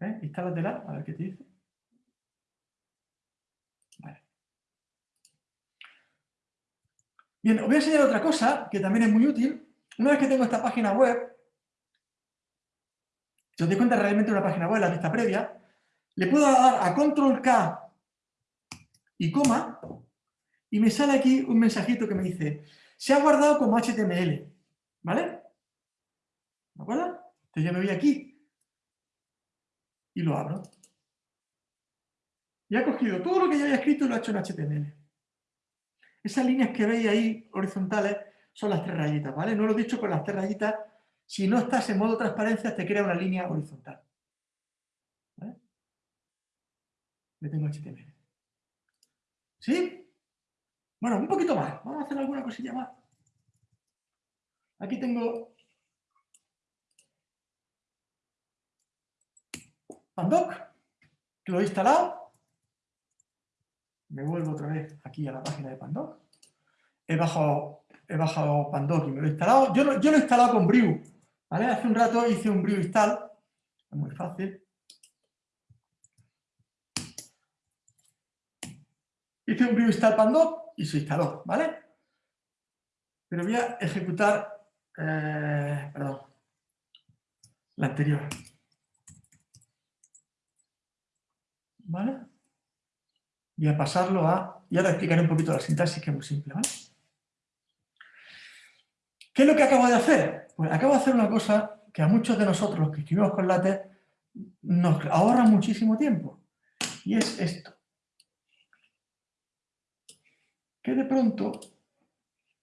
¿Eh? Instálatela, a ver qué te dice. Vale. Bien, os voy a enseñar otra cosa que también es muy útil. Una vez que tengo esta página web, si os doy cuenta realmente una página web, la vista previa, le puedo dar a control K y coma y me sale aquí un mensajito que me dice se ha guardado como HTML, ¿vale? ¿De acuerdo? Entonces yo me voy aquí y lo abro. Y ha cogido todo lo que yo había escrito y lo ha hecho en HTML. Esas líneas que veis ahí horizontales son las tres rayitas, ¿vale? No lo he dicho con las tres rayitas. Si no estás en modo transparencia, te crea una línea horizontal. Tengo HTML. ¿Sí? Bueno, un poquito más. Vamos a hacer alguna cosilla más. Aquí tengo Pandoc, que lo he instalado. Me vuelvo otra vez aquí a la página de Pandoc. He bajado, he bajado Pandoc y me lo he instalado. Yo, yo lo he instalado con Brew. ¿vale? Hace un rato hice un Brew install. Es muy fácil. Hice un brew install y se instaló, ¿vale? Pero voy a ejecutar, eh, perdón, la anterior. ¿Vale? Voy a pasarlo a, y ahora explicaré un poquito la sintaxis que es muy simple, ¿vale? ¿Qué es lo que acabo de hacer? Pues acabo de hacer una cosa que a muchos de nosotros, los que escribimos con LaTeX, nos ahorra muchísimo tiempo. Y es esto. Que de pronto,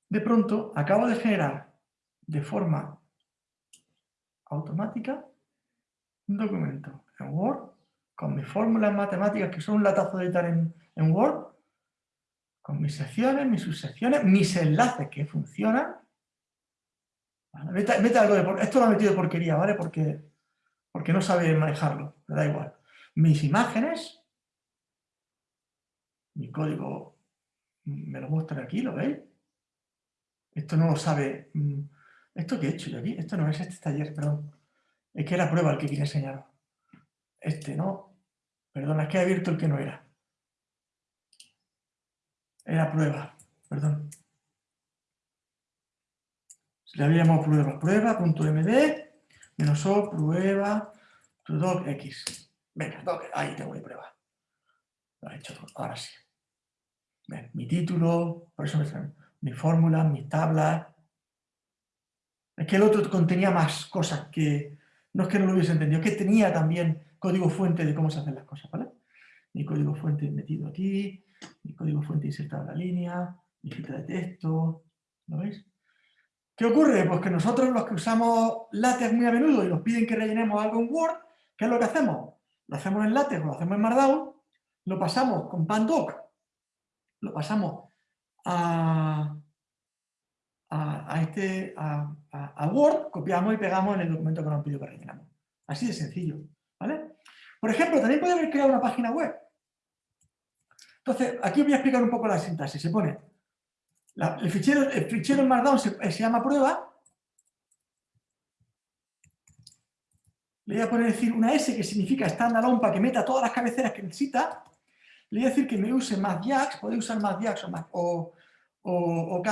de pronto, acabo de generar de forma automática un documento en Word con mis fórmulas matemáticas, que son un latazo de editar en, Word, con mis secciones, mis subsecciones, mis enlaces que funcionan. esto lo he metido de porquería, ¿vale? Porque, porque no sabe manejarlo, me da igual. Mis imágenes, mi código me lo muestra aquí, ¿lo veis? Esto no lo sabe. Mm, ¿Esto qué he hecho yo aquí? Esto no es este taller, perdón. Es que era prueba el que quería enseñar. Este no. Perdona, es que he abierto el que no era. Era prueba, perdón. Le habíamos prueba, prueba.md, menos o, prueba, to x. Venga, ahí tengo mi prueba. Lo he hecho ahora sí. Mi título, por eso mi fórmula, mis tablas. Es que el otro contenía más cosas que, no es que no lo hubiese entendido, es que tenía también código fuente de cómo se hacen las cosas, ¿vale? Mi código fuente metido aquí, mi código fuente insertado en la línea, mi cita de texto, ¿lo veis? ¿Qué ocurre? Pues que nosotros los que usamos LaTeX muy a menudo y nos piden que rellenemos algo en Word, ¿qué es lo que hacemos? Lo hacemos en LaTeX lo hacemos en Markdown, lo pasamos con Pandoc, lo pasamos este, a, Word, copiamos y pegamos en el documento que nos pide que rellenamos. Así de sencillo, ¿vale? Por ejemplo, también puede haber creado una página web. Entonces, aquí voy a explicar un poco la sintaxis. Se pone, el, fichero, el fichero en Markdown se, se llama prueba, le voy a poner una S que significa standalone para que meta todas las cabeceras que necesita. Le voy a decir que me use más Jax, podéis usar más Jax o, o, o, o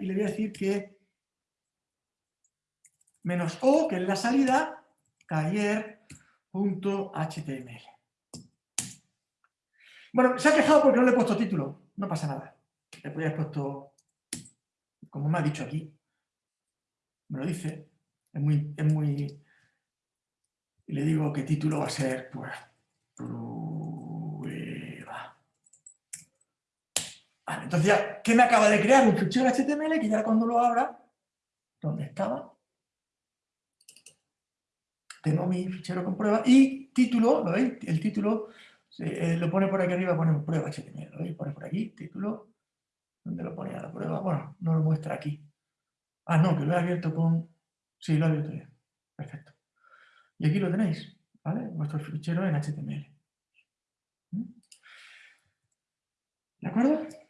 y le voy a decir que menos O, que es la salida, taller.html. Bueno, se ha quejado porque no le he puesto título, no pasa nada. Le podría haber puesto, como me ha dicho aquí, me lo dice, es muy, es muy... Y le digo que título va a ser, pues, entonces ya, ¿qué me acaba de crear? Un fichero HTML que ya cuando lo abra, ¿dónde estaba? Tengo mi fichero con prueba y título, ¿lo veis? El título eh, lo pone por aquí arriba, pone prueba HTML, ¿lo veis? Pone por aquí, título, ¿dónde lo pone a la prueba? Bueno, no lo muestra aquí. Ah, no, que lo he abierto con... Sí, lo he abierto ya. Perfecto. Y aquí lo tenéis, ¿vale? Vuestro fichero en HTML. ¿Mm? ¿De acuerdo?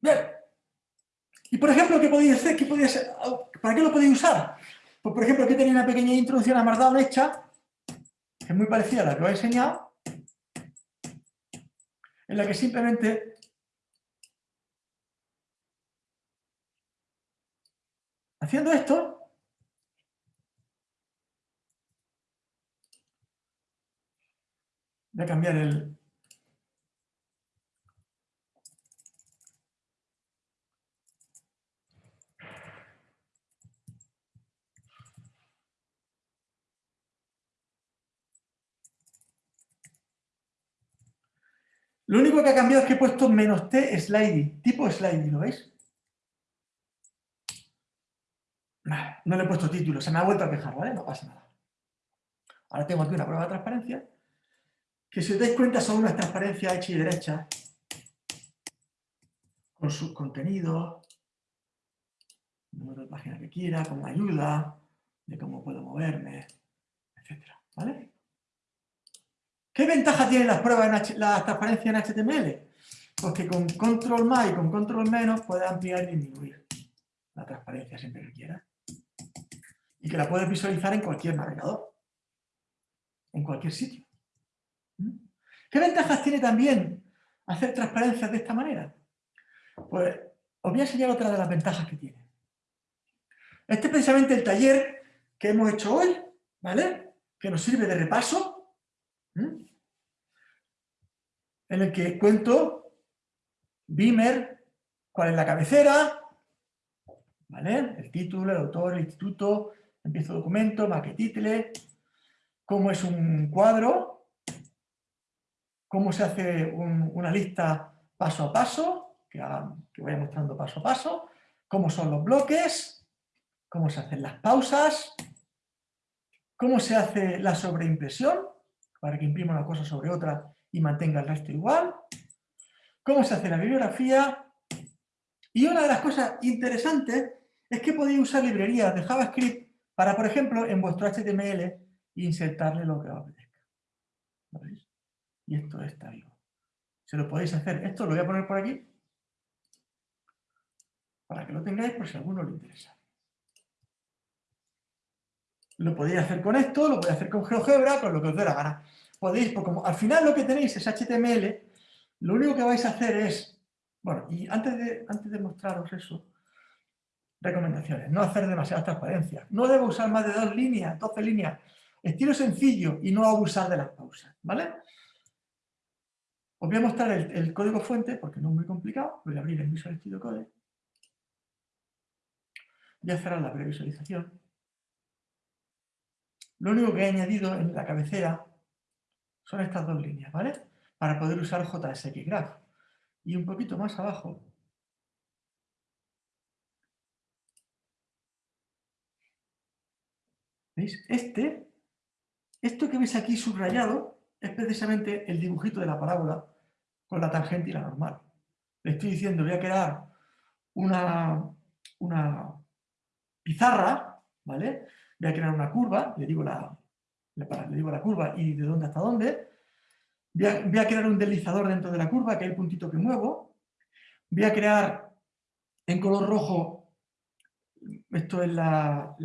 Bien. Y por ejemplo, ¿qué podéis hacer? ¿Qué podéis, ¿Para qué lo podéis usar? Pues por ejemplo, aquí tenía una pequeña introducción a Markdown hecha, que es muy parecida a la que os he enseñado, en la que simplemente haciendo esto, voy a cambiar el, Lo único que ha cambiado es que he puesto menos T sliding, tipo sliding, ¿lo veis? No le he puesto título, se me ha vuelto a quejar, ¿vale? No pasa nada. Ahora tengo aquí una prueba de transparencia, que si os dais cuenta son unas transparencias hechas y derechas, con sus contenidos, número de página que quiera, con ayuda, de cómo puedo moverme, etc. ¿Vale? ¿Qué ventaja tienen las pruebas, en la transparencia en HTML? Pues que con control más y con control menos puedes ampliar y disminuir la transparencia siempre que quieras. Y que la puedes visualizar en cualquier navegador, en cualquier sitio. ¿Mm? ¿Qué ventajas tiene también hacer transparencias de esta manera? Pues os voy a enseñar otra de las ventajas que tiene. Este es precisamente el taller que hemos hecho hoy, ¿vale? que nos sirve de repaso, en el que cuento Beamer, cuál es la cabecera, ¿vale? el título, el autor, el instituto, empiezo documento, maquetitle, cómo es un cuadro, cómo se hace una lista paso a paso, que, que vaya mostrando paso a paso, cómo son los bloques, cómo se hacen las pausas, cómo se hace la sobreimpresión, para que imprima una cosa sobre otra y mantenga el resto igual, cómo se hace la bibliografía, y una de las cosas interesantes es que podéis usar librerías de JavaScript para, por ejemplo, en vuestro HTML insertarle lo que os apetezca. ¿Lo veis? Y esto está vivo. Se lo podéis hacer. Esto lo voy a poner por aquí para que lo tengáis por si a alguno le interesa. Lo podéis hacer con esto, lo podéis hacer con GeoGebra, con lo que os dé la gana. Podéis, porque como al final lo que tenéis es HTML, lo único que vais a hacer es, bueno, y antes de, antes de mostraros eso, recomendaciones, no hacer demasiadas transparencias, no debo usar más de dos líneas, 12 líneas, estilo sencillo y no abusar de las pausas, ¿vale? Os voy a mostrar el, código fuente, porque no es muy complicado, voy a abrir el Visual Studio Code, voy a cerrar la previsualización, lo único que he añadido en la cabecera son estas dos líneas, ¿vale? Para poder usar JSX Graph. Y un poquito más abajo, ¿veis? Este, esto que veis aquí subrayado, es precisamente el dibujito de la parábola con la tangente y la normal. Le estoy diciendo, voy a crear una, una pizarra, ¿vale? voy a crear una curva, le digo la, le digo la curva y de dónde hasta dónde, voy a, crear un deslizador dentro de la curva, que hay el puntito que muevo, voy a crear en color rojo, esto es la,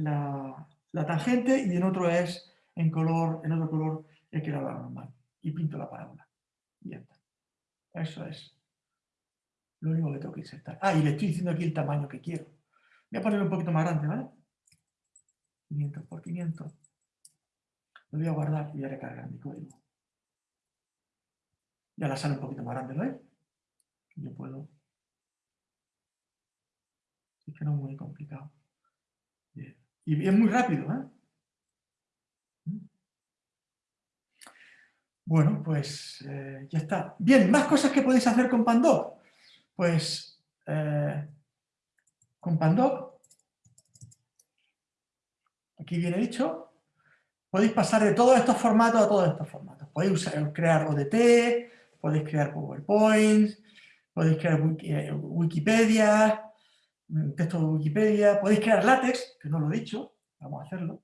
tangente, y en otro es en color, en otro color he creado la normal, y pinto la parábola, y ya está. Eso es lo único que tengo que insertar. Ah, y le estoy diciendo aquí el tamaño que quiero. Voy a ponerlo un poquito más grande, ¿vale? 500 por 500. Lo voy a guardar y voy a recargar mi código. Ya la sale un poquito más grande, ¿lo ves? Yo puedo... Es que no es muy complicado. Y es muy rápido, ¿eh? ¿Mm? Bueno, pues eh, ya está. Bien, más cosas que podéis hacer con Pandoc. Pues eh, con Pandoc aquí viene dicho, podéis pasar de todos estos formatos a todos estos formatos. Podéis crear ODT, podéis crear PowerPoint, podéis crear eh, Wikipedia, mm, texto de Wikipedia, podéis crear látex, que no lo he dicho, vamos a hacerlo.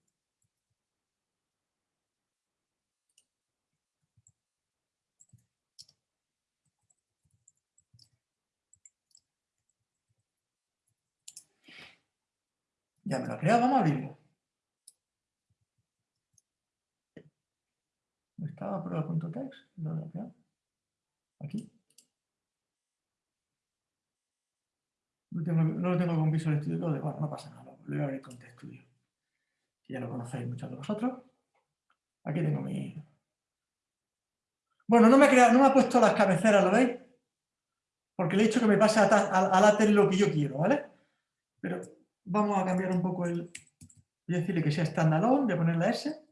Ya me lo he creado, vamos a abrirlo. Estaba? No lo Aquí. No, tengo, no, lo tengo con Visual Studio Code, bueno, no pasa nada, lo voy a abrir con TestStudio, que ya lo conocéis muchos de vosotros. Aquí tengo mi... Bueno, no me, ha no me ha puesto las cabeceras, ¿lo veis? Porque le he dicho que me pase a, a, lo que yo quiero, ¿vale? Pero vamos a cambiar un poco el... Voy a decirle que sea standalone, voy a poner la S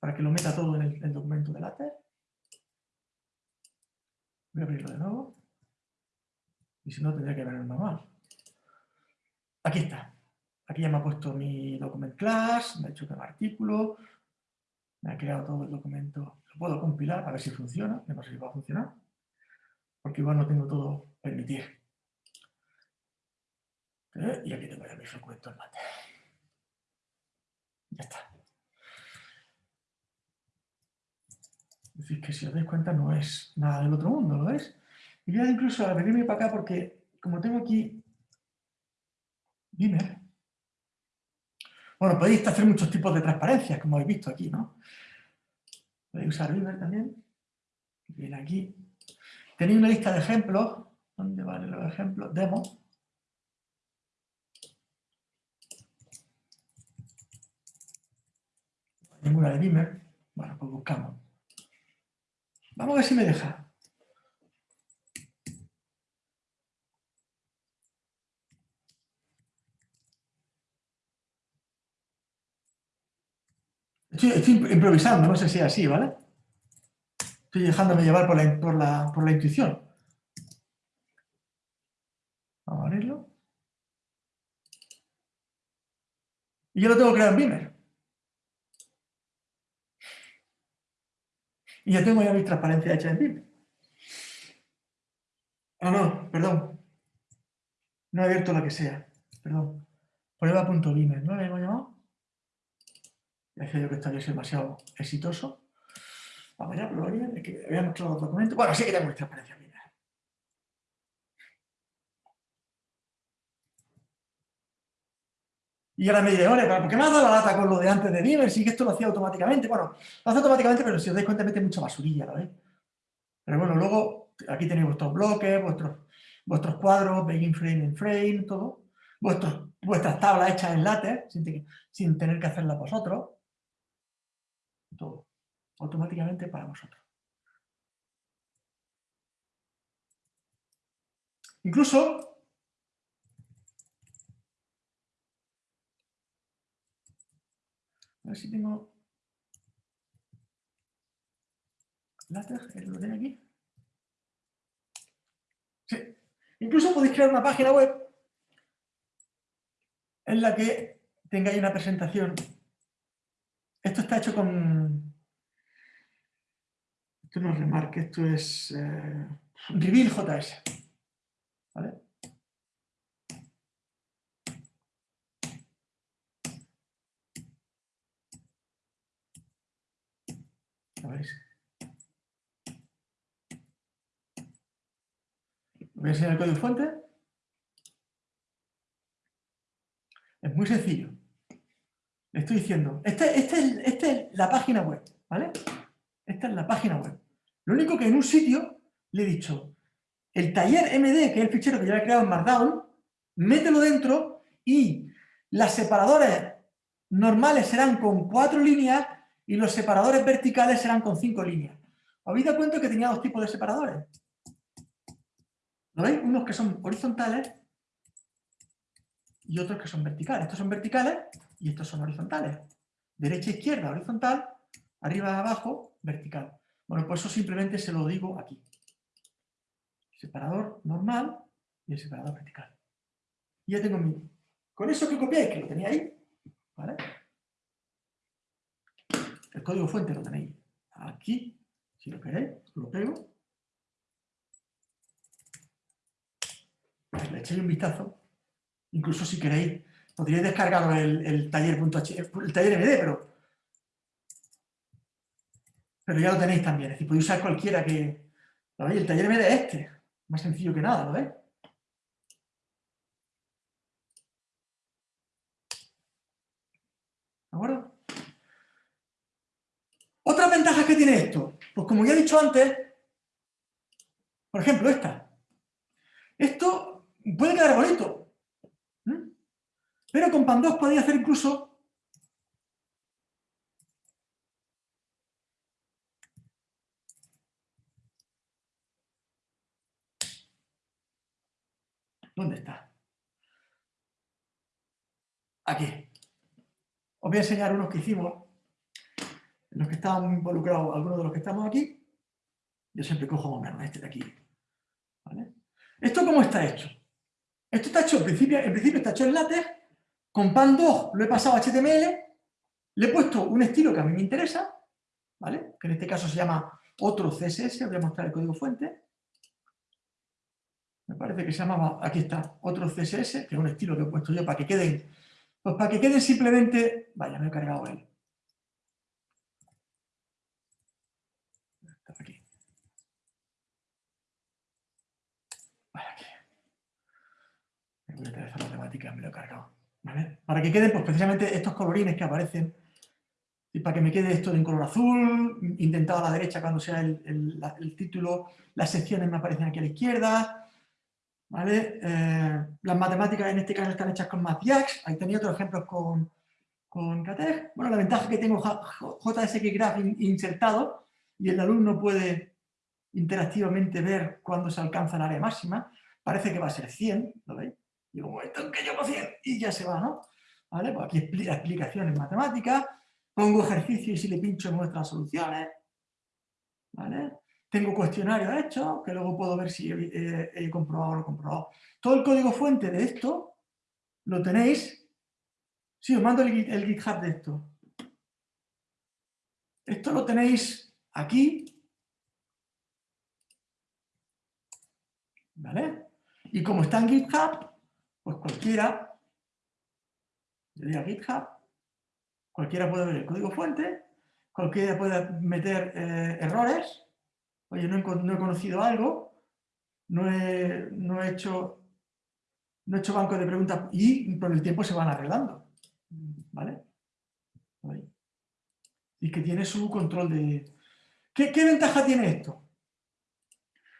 para que lo meta todo en el, documento de látex. Voy a abrirlo de nuevo. Y si no, tendría que ver el manual. Aquí está. Aquí ya me ha puesto mi document class, me ha hecho un artículo, me ha creado todo el documento. Lo puedo compilar a ver si funciona, no sé si va a funcionar, porque igual no tengo todo permitir. Eh, y aquí tengo ya mi documento en mate. Ya está. Es decir, que si os dais cuenta no es nada del otro mundo, ¿lo veis? Y voy a incluso a venirme para acá porque como tengo aquí Beamer, bueno, podéis hacer muchos tipos de transparencias, como habéis visto aquí, ¿no? Podéis usar Beamer también. Viene aquí. Tenéis una lista de ejemplos. ¿Dónde van los ejemplos? Demo. ninguna de Beamer. Bueno, pues buscamos. Vamos a ver si me deja. Estoy, improvisando, no sé si es así, ¿vale? Estoy dejándome llevar por la, por la, por la intuición. Vamos a abrirlo. Y yo lo tengo creado en Beamer. Y ya tengo ya mi transparencia hecha en Beamer. Ah, no, perdón. No he abierto lo que sea. Perdón. Prueba.beamer, ¿no le hemos llamado? Decía yo que esta vez es demasiado exitoso. Vamos ya, probaría, es que había mostrado los documentos. Bueno, sí que tengo transparencia Beamer. Y ahora me diré, ¿por qué me has dado la lata con lo de antes de Beamer? Si que esto lo hacía automáticamente. Bueno, lo hace automáticamente, pero si os dais cuenta mete mucha basurilla, ¿lo veis? Pero bueno, luego aquí tenéis vuestros bloques, vuestros, vuestros cuadros, begin frame en frame, todo. Vuestros, vuestras tablas hechas en látex, sin tener que hacerlas vosotros. Todo. Automáticamente para vosotros. Incluso A ver si tengo látex, lo tiene aquí. Sí. Incluso podéis crear una página web en la que tengáis una presentación. Esto está hecho con... Esto no es Remark, esto es eh, Reveal JS. ¿Vale? Voy a enseñar el código fuente. Es muy sencillo. Le estoy diciendo, esta, es, la página web, ¿vale? Esta es la página web. Lo único que en un sitio le he dicho, el taller MD, que es el fichero que yo he creado en Markdown, mételo dentro y las separadores normales serán con cuatro líneas y los separadores verticales serán con cinco líneas. ¿Os habéis dado cuenta que tenía dos tipos de separadores? ¿Lo veis? Unos que son horizontales y otros que son verticales. Estos son verticales y estos son horizontales. Derecha, izquierda, horizontal, arriba, abajo, vertical. Bueno, pues eso simplemente se lo digo aquí. Separador normal y el separador vertical. Y ya tengo mi... Con eso que copiáis, que lo tenía ahí, ¿vale? El código fuente lo tenéis aquí, si lo queréis, lo pego. Le echéis un vistazo. Incluso si queréis, podríais descargar el, el taller.h, el taller MD, pero, pero ya lo tenéis también. Es decir, podéis usar cualquiera que... ¿Lo veis? El taller MD es este. Más sencillo que nada, ¿lo veis? ¿De acuerdo? ¿Otras ventajas que tiene esto? Pues como ya he dicho antes, por ejemplo esta. Esto puede quedar bonito, pero con PAN 2 podéis hacer incluso ¿Dónde está? Aquí. Os voy a enseñar unos que hicimos los que están involucrados, algunos de los que estamos aquí, yo siempre cojo más o menos este de aquí. ¿Esto cómo está hecho? Esto está hecho, en principio, en principio está hecho en látex, con PAN 2 lo he pasado a HTML, le he puesto un estilo que a mí me interesa, ¿vale? que en este caso se llama otro CSS, voy a mostrar el código fuente. Me parece que se llamaba, aquí está, otro CSS, que es un estilo que he puesto yo para que queden, pues para que queden simplemente, vaya, me he cargado él. Me lo he cargado. Para que queden pues, precisamente estos colorines que aparecen y para que me quede esto en color azul, intentado a la derecha cuando sea el, título, las secciones me aparecen aquí a la izquierda, ¿vale? Eh, las matemáticas en este caso están hechas con MathJax, ahí tenía otros ejemplos con, con. Bueno, la ventaja que tengo JSX Graph insertado y el alumno puede interactivamente ver cuándo se alcanza el área máxima. Parece que va a ser 100, ¿lo veis? Digo, momento en que llego 100 y ya se va, ¿no? ¿Vale? Pues aquí explicaciones matemáticas, pongo ejercicio y si le pincho muestra las soluciones, ¿vale? Tengo cuestionarios hechos, que luego puedo ver si he, comprobado o no comprobado. Todo el código fuente de esto lo tenéis. Sí, os mando el GitHub de esto. Esto lo tenéis aquí. ¿Vale? Y como está en GitHub, pues cualquiera, le GitHub, cualquiera puede ver el código fuente, cualquiera puede meter eh, errores, oye, no he, conocido algo, no he, no he, hecho, no he hecho banco de preguntas y con el tiempo se van arreglando. ¿Vale? Y que tiene su control de... ¿Qué, ventaja tiene esto?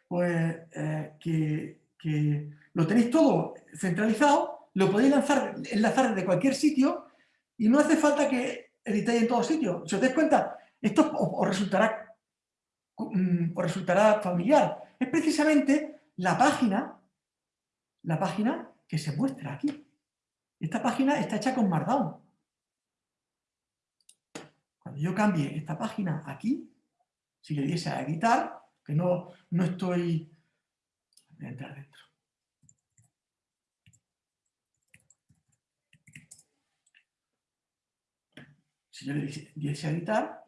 Pues eh, que, que, lo tenéis todo centralizado, lo podéis lanzar, enlazar desde cualquier sitio y no hace falta que editéis en todos sitios. Si os dais cuenta, esto os resultará Mm, o resultará familiar. Es precisamente la página, la página que se muestra aquí. Esta página está hecha con Markdown. Cuando yo cambie esta página aquí, si le diese a editar, que no, no estoy... Voy a entrar dentro. Si yo le diese a editar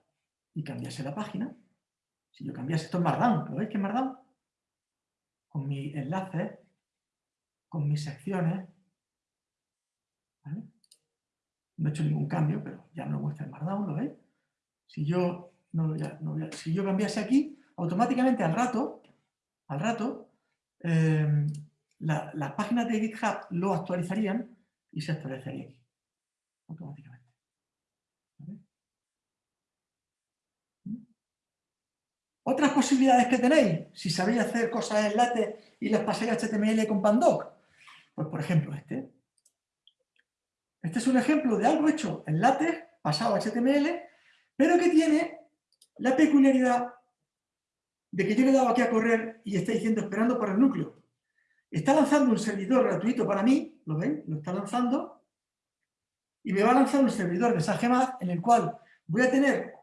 y cambiase la página, si yo cambiase esto en Markdown, ¿lo veis que es Markdown? Con mi enlace, con mis secciones. No he hecho ningún cambio, pero ya me lo muestra en Markdown, ¿lo veis? Si yo, no, si yo cambiase aquí, automáticamente al rato, al rato, em, las páginas de GitHub lo actualizarían y se actualizaría aquí, automáticamente. Otras posibilidades que tenéis, si sabéis hacer cosas en LaTeX y las pasáis a HTML con Pandoc, pues por ejemplo este. Este es un ejemplo de algo hecho en LaTeX, pasado a HTML, pero que tiene la peculiaridad de que yo le he dado aquí a correr y está diciendo esperando por el núcleo. Está lanzando un servidor gratuito para mí, ¿lo ven? Lo está lanzando. Y me va a lanzar un servidor de SageMath en el cual voy a tener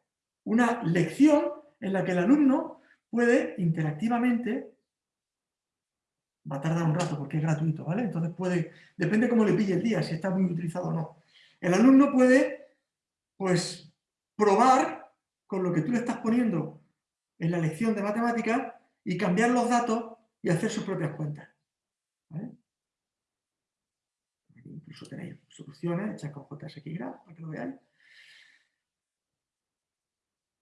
una lección en la que el alumno puede interactivamente, va a tardar un rato porque es gratuito, ¿vale? Entonces puede, depende cómo le pille el día, si está muy utilizado o no. El alumno puede, pues, probar con lo que tú le estás poniendo en la lección de matemáticas y cambiar los datos y hacer sus propias cuentas. Incluso tenéis soluciones hechas con JSX para que lo veáis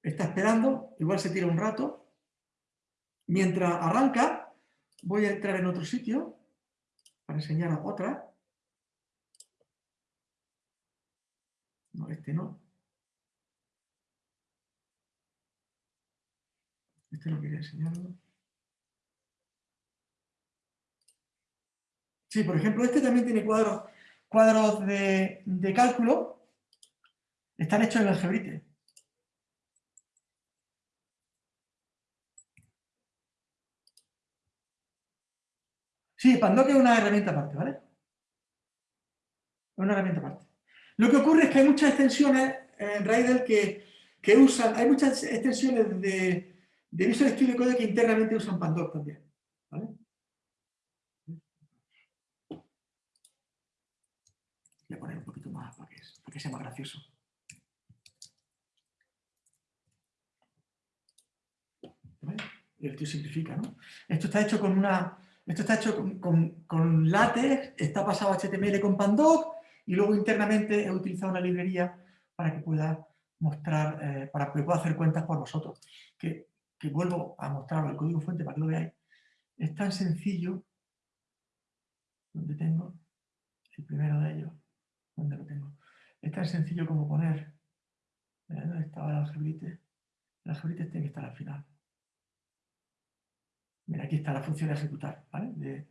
está esperando, igual se tira un rato. Mientras arranca, voy a entrar en otro sitio para enseñaros otra. No, este no. Este no quería enseñarlo. Sí, por ejemplo, este también tiene cuadros, cuadros de, de cálculo. Están hechos en algebrite. Sí, Pandoc es una herramienta aparte, ¿vale? Es una herramienta aparte. Lo que ocurre es que hay muchas extensiones en Raidel que, que usan, hay muchas extensiones de, de Visual Studio Code que internamente usan Pandoc también, ¿vale? Voy a poner un poquito más para que, sea más gracioso. ¿Vale? El tío simplifica, ¿no? Esto está hecho con una esto está hecho con, con, LaTeX, está pasado a HTML con Pandoc y luego internamente he utilizado una librería para que pueda mostrar, eh, para que pueda hacer cuentas por vosotros. Que, vuelvo a mostraros el código fuente para que lo veáis. Es tan sencillo, donde tengo el primero de ellos, donde lo tengo. Es tan sencillo como poner, ¿dónde estaba el algebrite? El algebrite tiene que estar al final. Mira, aquí está la función de ejecutar, ¿vale? De,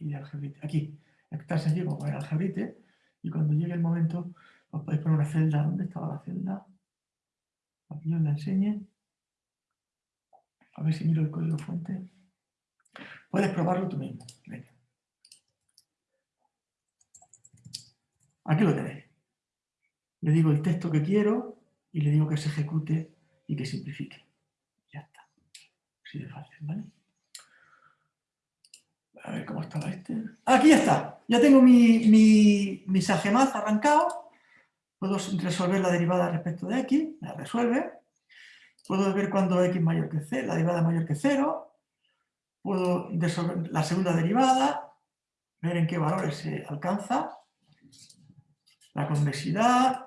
y de algebrite. Aquí, está sencillo como el algebrite, y cuando llegue el momento os podéis poner una celda. ¿Dónde estaba la celda? Aquí os la enseñe. A ver si miro el código fuente. Puedes probarlo tú mismo. Aquí lo tenéis. Le digo el texto que quiero y le digo que se ejecute y que simplifique. Así de fácil, ¿vale? A ver cómo estaba este. Aquí está. Ya tengo mi, mi, mi arrancado. Puedo resolver la derivada respecto de x. La resuelve. Puedo ver cuándo x mayor que c, la derivada mayor que 0. Puedo resolver la segunda derivada, ver en qué valores se alcanza. La convexidad,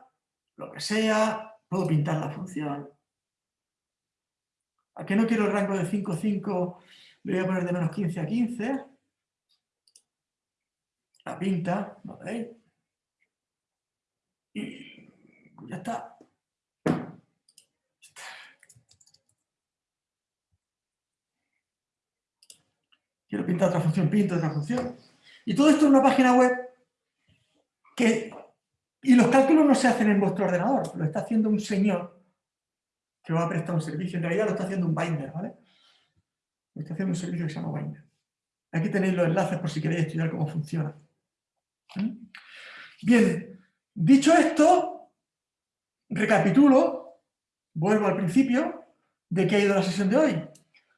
lo que sea. Puedo pintar la función. ¿A qué no quiero el rango de 5, 5? Le voy a poner de menos 15 a 15 la pinta, ¿lo veis? Y ya está. Quiero pintar otra función, pinto otra función. Y todo esto en una página web que... Y los cálculos no se hacen en vuestro ordenador, lo está haciendo un señor que va a prestar un servicio. En realidad lo está haciendo un binder, ¿vale? Lo está haciendo un servicio que se llama binder. Aquí tenéis los enlaces por si queréis estudiar cómo funciona. Bien, dicho esto, recapitulo, vuelvo al principio, de qué ha ido la sesión de hoy.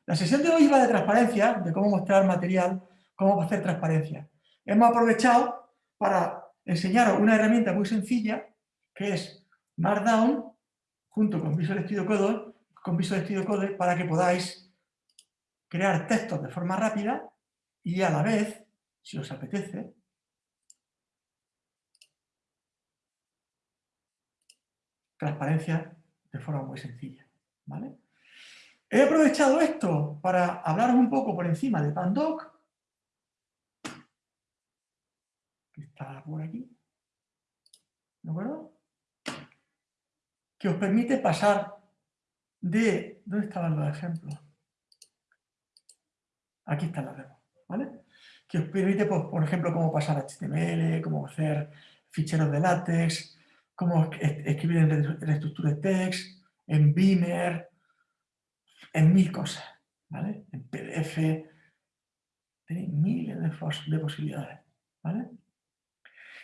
La sesión de hoy iba de transparencia, de cómo mostrar material, cómo hacer transparencia. Hemos aprovechado para enseñaros una herramienta muy sencilla, que es Markdown, junto con Visual Studio Code, con Visual Studio Code, para que podáis crear textos de forma rápida y a la vez, si os apetece, transparencia de forma muy sencilla. ¿vale? He aprovechado esto para hablaros un poco por encima de Pandoc, que está por aquí, ¿de acuerdo? Que os permite pasar de... ¿Dónde estaban los ejemplos? Aquí están las demos, ¿vale? Que os permite, pues, por ejemplo, cómo pasar HTML, cómo hacer ficheros de látex, cómo escribir en estructura de text, en Beamer, en mil cosas, ¿vale? En PDF, tenéis miles de, posibilidades, ¿vale?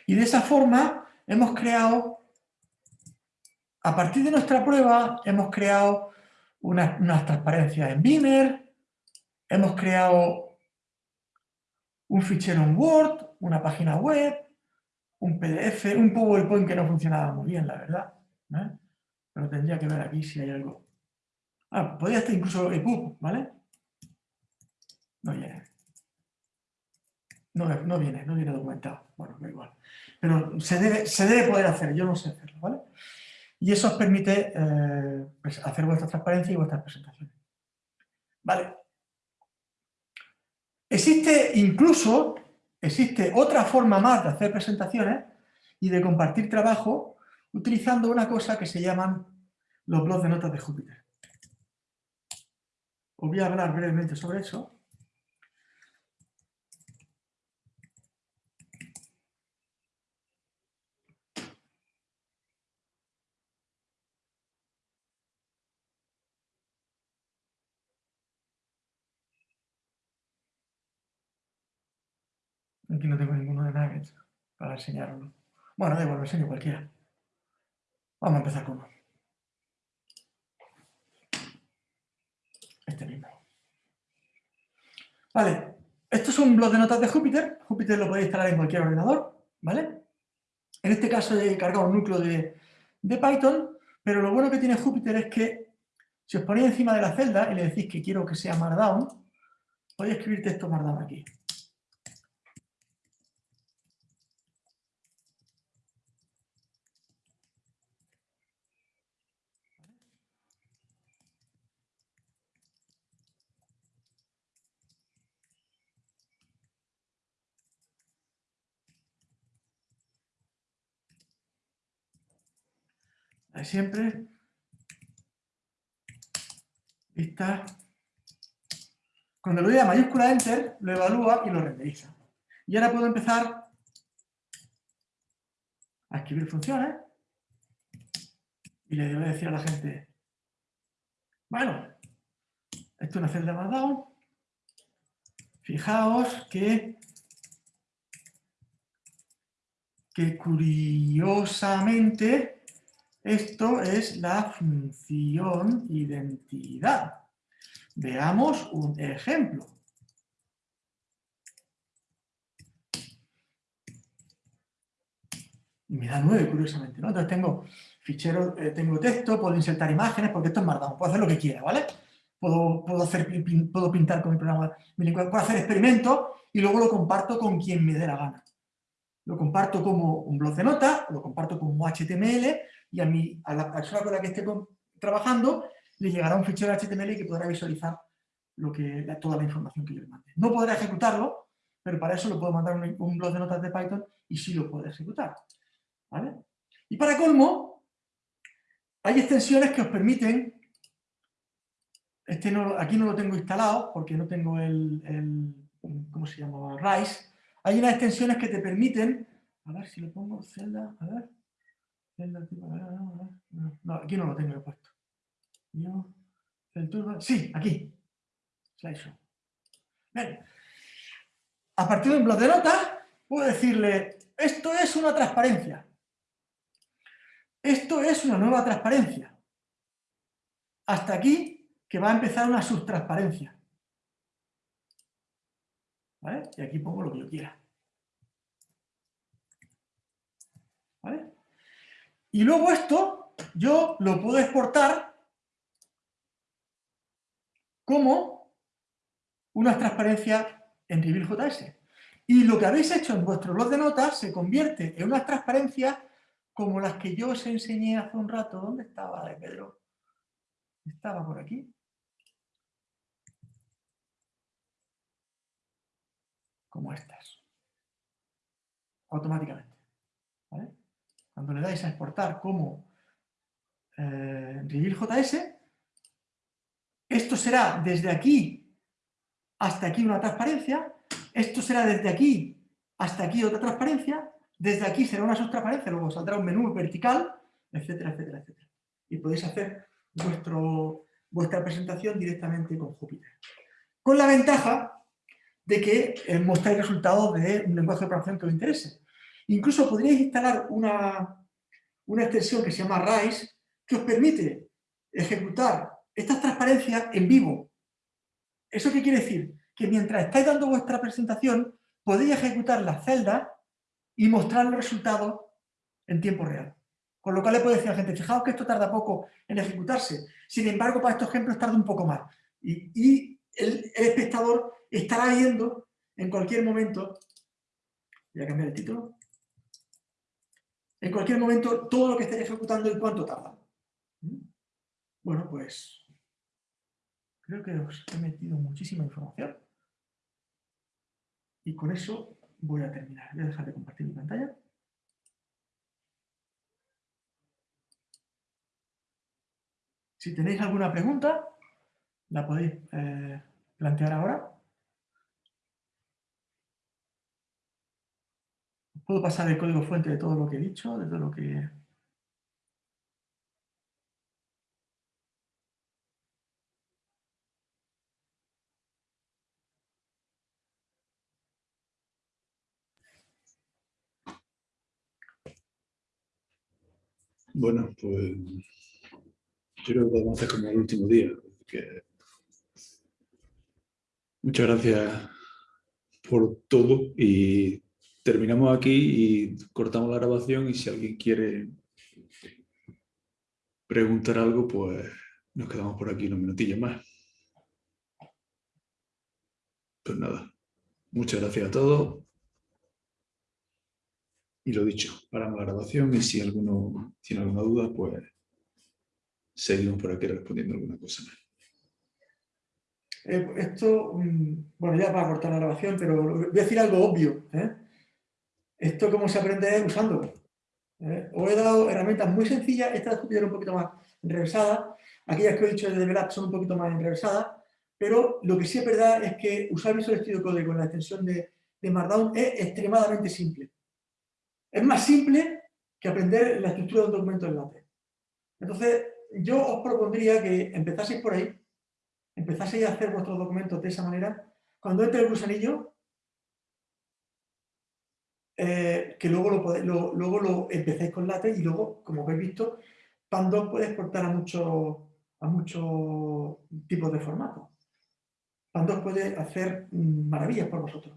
Y de esa forma hemos creado, a partir de nuestra prueba, hemos creado unas, unas transparencias en Beamer, hemos creado un fichero en Word, una página web, un PDF, un PowerPoint que no funcionaba muy bien, la verdad. ¿eh? Pero tendría que ver aquí si hay algo. Ah, podría estar incluso EPUB, ¿vale? No viene. No, no, viene, no viene documentado. Bueno, da igual. Pero se debe, se debe poder hacer, yo no sé hacerlo, ¿vale? Y eso os permite eh, pues, hacer vuestras transparencias y vuestras presentaciones. Vale. Existe incluso existe otra forma más de hacer presentaciones y de compartir trabajo utilizando una cosa que se llaman los blogs de notas de Júpiter. Os voy a hablar brevemente sobre eso. Aquí no tengo ninguno de nuggets para enseñarlo. Bueno, da igual, lo enseño cualquiera. Vamos a empezar con uno. Este mismo. Vale, esto es un blog de notas de Júpiter. Júpiter lo podéis instalar en cualquier ordenador, ¿vale? En este caso he cargado un núcleo de, de Python, pero lo bueno que tiene Júpiter es que si os ponéis encima de la celda y le decís que quiero que sea Markdown, podéis escribir texto Markdown aquí. Siempre. Está. Cuando le doy a mayúscula Enter, lo evalúa y lo renderiza. Y ahora puedo empezar a escribir funciones y le a decir a la gente, bueno, esto es una celda Markdown, fijaos que, que curiosamente esto es la función identidad. Veamos un ejemplo. Y me da 9, curiosamente, ¿no? Entonces tengo fichero, eh, tengo texto, puedo insertar imágenes, porque esto es Markdown, puedo hacer lo que quiera, ¿vale? Puedo, puedo, hacer, puedo pintar con mi programa, puedo hacer experimentos y luego lo comparto con quien me dé la gana. Lo comparto como un blog de notas, lo comparto como HTML y a, mí, a la persona con la que esté trabajando le llegará un fichero HTML que podrá visualizar toda la información que yo le mande. No podrá ejecutarlo, pero para eso lo puedo mandar un, un blog de notas de Python y sí lo puede ejecutar. ¿vale? Y para colmo, hay extensiones que os permiten, este no, aquí no lo tengo instalado porque no tengo el, ¿cómo se llama? RISE. Hay unas extensiones que te permiten, a ver si lo pongo, celda, a ver, celda, a ver, a ver, no, aquí no lo tengo puesto. Sí, aquí, slideshow. A partir de un blog de notas, puedo decirle, esto es una transparencia. Esto es una nueva transparencia. Hasta aquí que va a empezar una subtransparencia. ¿Vale? Y aquí pongo lo que yo quiera. ¿Vale? Y luego esto yo lo puedo exportar como una transparencia en RevealJS. Y lo que habéis hecho en vuestro blog de notas se convierte en una transparencia como las que yo os enseñé hace un rato. ¿Dónde estaba de Pedro? Estaba por aquí. Como estas. Automáticamente. Cuando le dais a exportar como eh, JS, esto será desde aquí hasta aquí una transparencia, esto será desde aquí hasta aquí otra transparencia, desde aquí será una subtransparencia, luego saldrá un menú vertical, etcétera, etcétera, etcétera. Y podéis hacer vuestro, vuestra presentación directamente con Jupyter. Con la ventaja de que eh, mostráis resultados de un lenguaje de programación que os interese. Incluso podríais instalar una, una extensión que se llama RISE, que os permite ejecutar estas transparencias en vivo. ¿Eso qué quiere decir? Que mientras estáis dando vuestra presentación, podéis ejecutar las celdas y mostrar los resultados en tiempo real. Con lo cual le puedo decir a la gente, fijaos que esto tarda poco en ejecutarse. Sin embargo, para estos ejemplos tarda un poco más. Y, el, espectador estará viendo en cualquier momento, voy a cambiar el título, en cualquier momento todo lo que esté ejecutando y cuánto tarda. ¿Mm? Bueno, pues creo que os he metido muchísima información. Y con eso voy a terminar. Voy a dejar de compartir mi pantalla. Si tenéis alguna pregunta, la podéis eh, plantear ahora. Puedo pasar el código fuente de todo lo que he dicho, de todo lo que Bueno, pues yo creo que podemos hacer como el último día. Muchas gracias por todo y terminamos aquí y cortamos la grabación y si alguien quiere preguntar algo, pues nos quedamos por aquí unos minutillos más. Pues nada, muchas gracias a todos. Y lo dicho, paramos la grabación y si alguno tiene alguna duda, pues seguimos por aquí respondiendo alguna cosa más. Eh, esto, mm, bueno, ya para cortar la grabación, pero voy a decir algo obvio. ¿eh? Esto cómo se aprende usándolo. ¿eh? Os he dado herramientas muy sencillas, esta es un poquito más enrevesada, aquellas que he dicho de Develop son un poquito más enrevesadas, pero lo que sí es verdad es que usar Visual Studio Code con la extensión de, de Markdown es extremadamente simple. Es más simple que aprender la estructura de un documento en LaTeX. Entonces, yo os propondría que empezaseis por ahí, empezaseis a hacer vuestros documentos de esa manera. Cuando entre el gusanillo, eh, que luego lo, luego lo empecéis con LaTeX y luego, como habéis visto, Pandoc puede exportar a muchos a muchos tipos de formatos. Pandoc puede hacer maravillas por vosotros.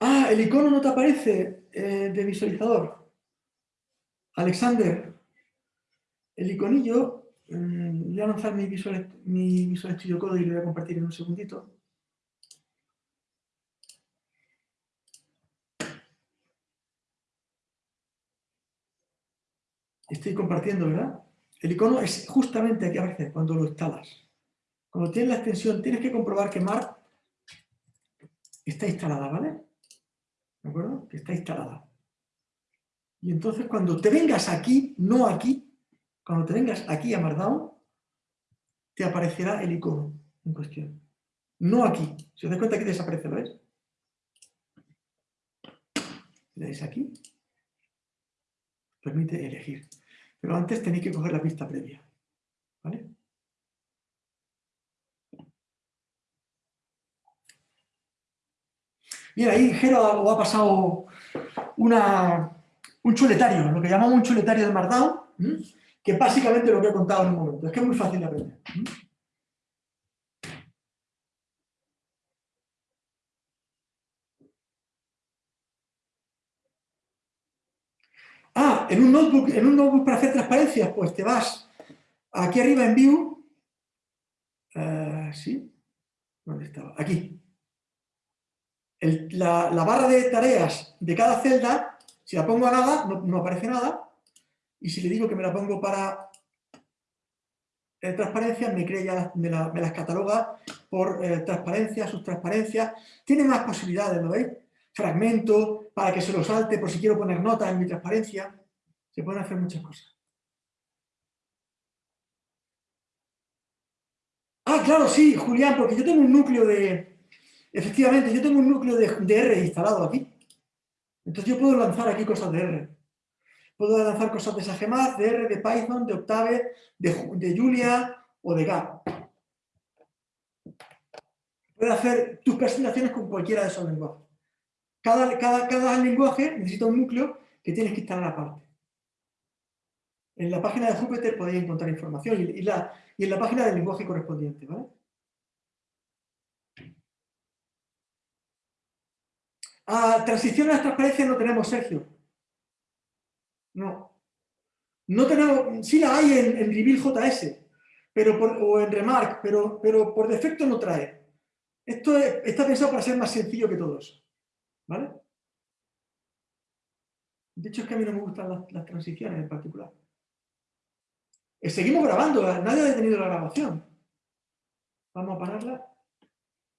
Ah, el icono no te aparece eh, de visualizador. Alexander, el iconillo, mm, voy a lanzar mi Visual, mi Visual Studio Code y lo voy a compartir en un segundito. Estoy compartiendo, ¿verdad? El icono es justamente aquí a veces cuando lo instalas. Cuando tienes la extensión, tienes que comprobar que Mark está instalada, ¿vale? ¿De acuerdo? Que está instalada. Y entonces cuando te vengas aquí, no aquí, cuando te vengas aquí a Markdown, te aparecerá el icono en cuestión. No aquí. Si os das cuenta, aquí desaparece, ¿lo ves? Le dais aquí. Permite elegir. Pero antes tenéis que coger la pista previa. ¿Vale? Bien, ahí Jero ha pasado una, un chuletario, lo que llamamos un chuletario de Markdown, que básicamente lo que he contado en un momento. Es que es muy fácil de aprender. Ah, en un notebook, en un notebook para hacer transparencias, pues te vas aquí arriba en View. Eh, ¿Sí? ¿Dónde estaba? Aquí. la, barra de tareas de cada celda, si la pongo a nada, no, aparece nada. Y si le digo que me la pongo para eh, transparencia, me, crea me, las cataloga por eh, transparencia, subtransparencia. Tiene más posibilidades, ¿lo veis? Fragmento, para que se lo salte por si quiero poner notas en mi transparencia. Se pueden hacer muchas cosas. Ah, claro, sí, Julián, porque yo tengo un núcleo de... Efectivamente, yo tengo un núcleo de, R instalado aquí. Entonces yo puedo lanzar aquí cosas de R. Puedo lanzar cosas de SageMath, de R, de Python, de Octave, de, Julia o de Gap. Puedes hacer tus presentaciones con cualquiera de esos lenguajes. Cada, cada, lenguaje necesita un núcleo que tienes que instalar aparte. En la página de Jupyter podéis encontrar información y, la, y en la página del lenguaje correspondiente. ¿vale? Transición a la transparencia no tenemos, Sergio. No. No tenemos, sí la hay en, en Reveal JS pero o en Remark, pero, pero por defecto no trae. Esto está pensado para ser más sencillo que todo eso. ¿Vale? De hecho, es que a mí no me gustan las, transiciones en particular. Eh, seguimos grabando, nadie ha detenido la grabación. Vamos a pararla.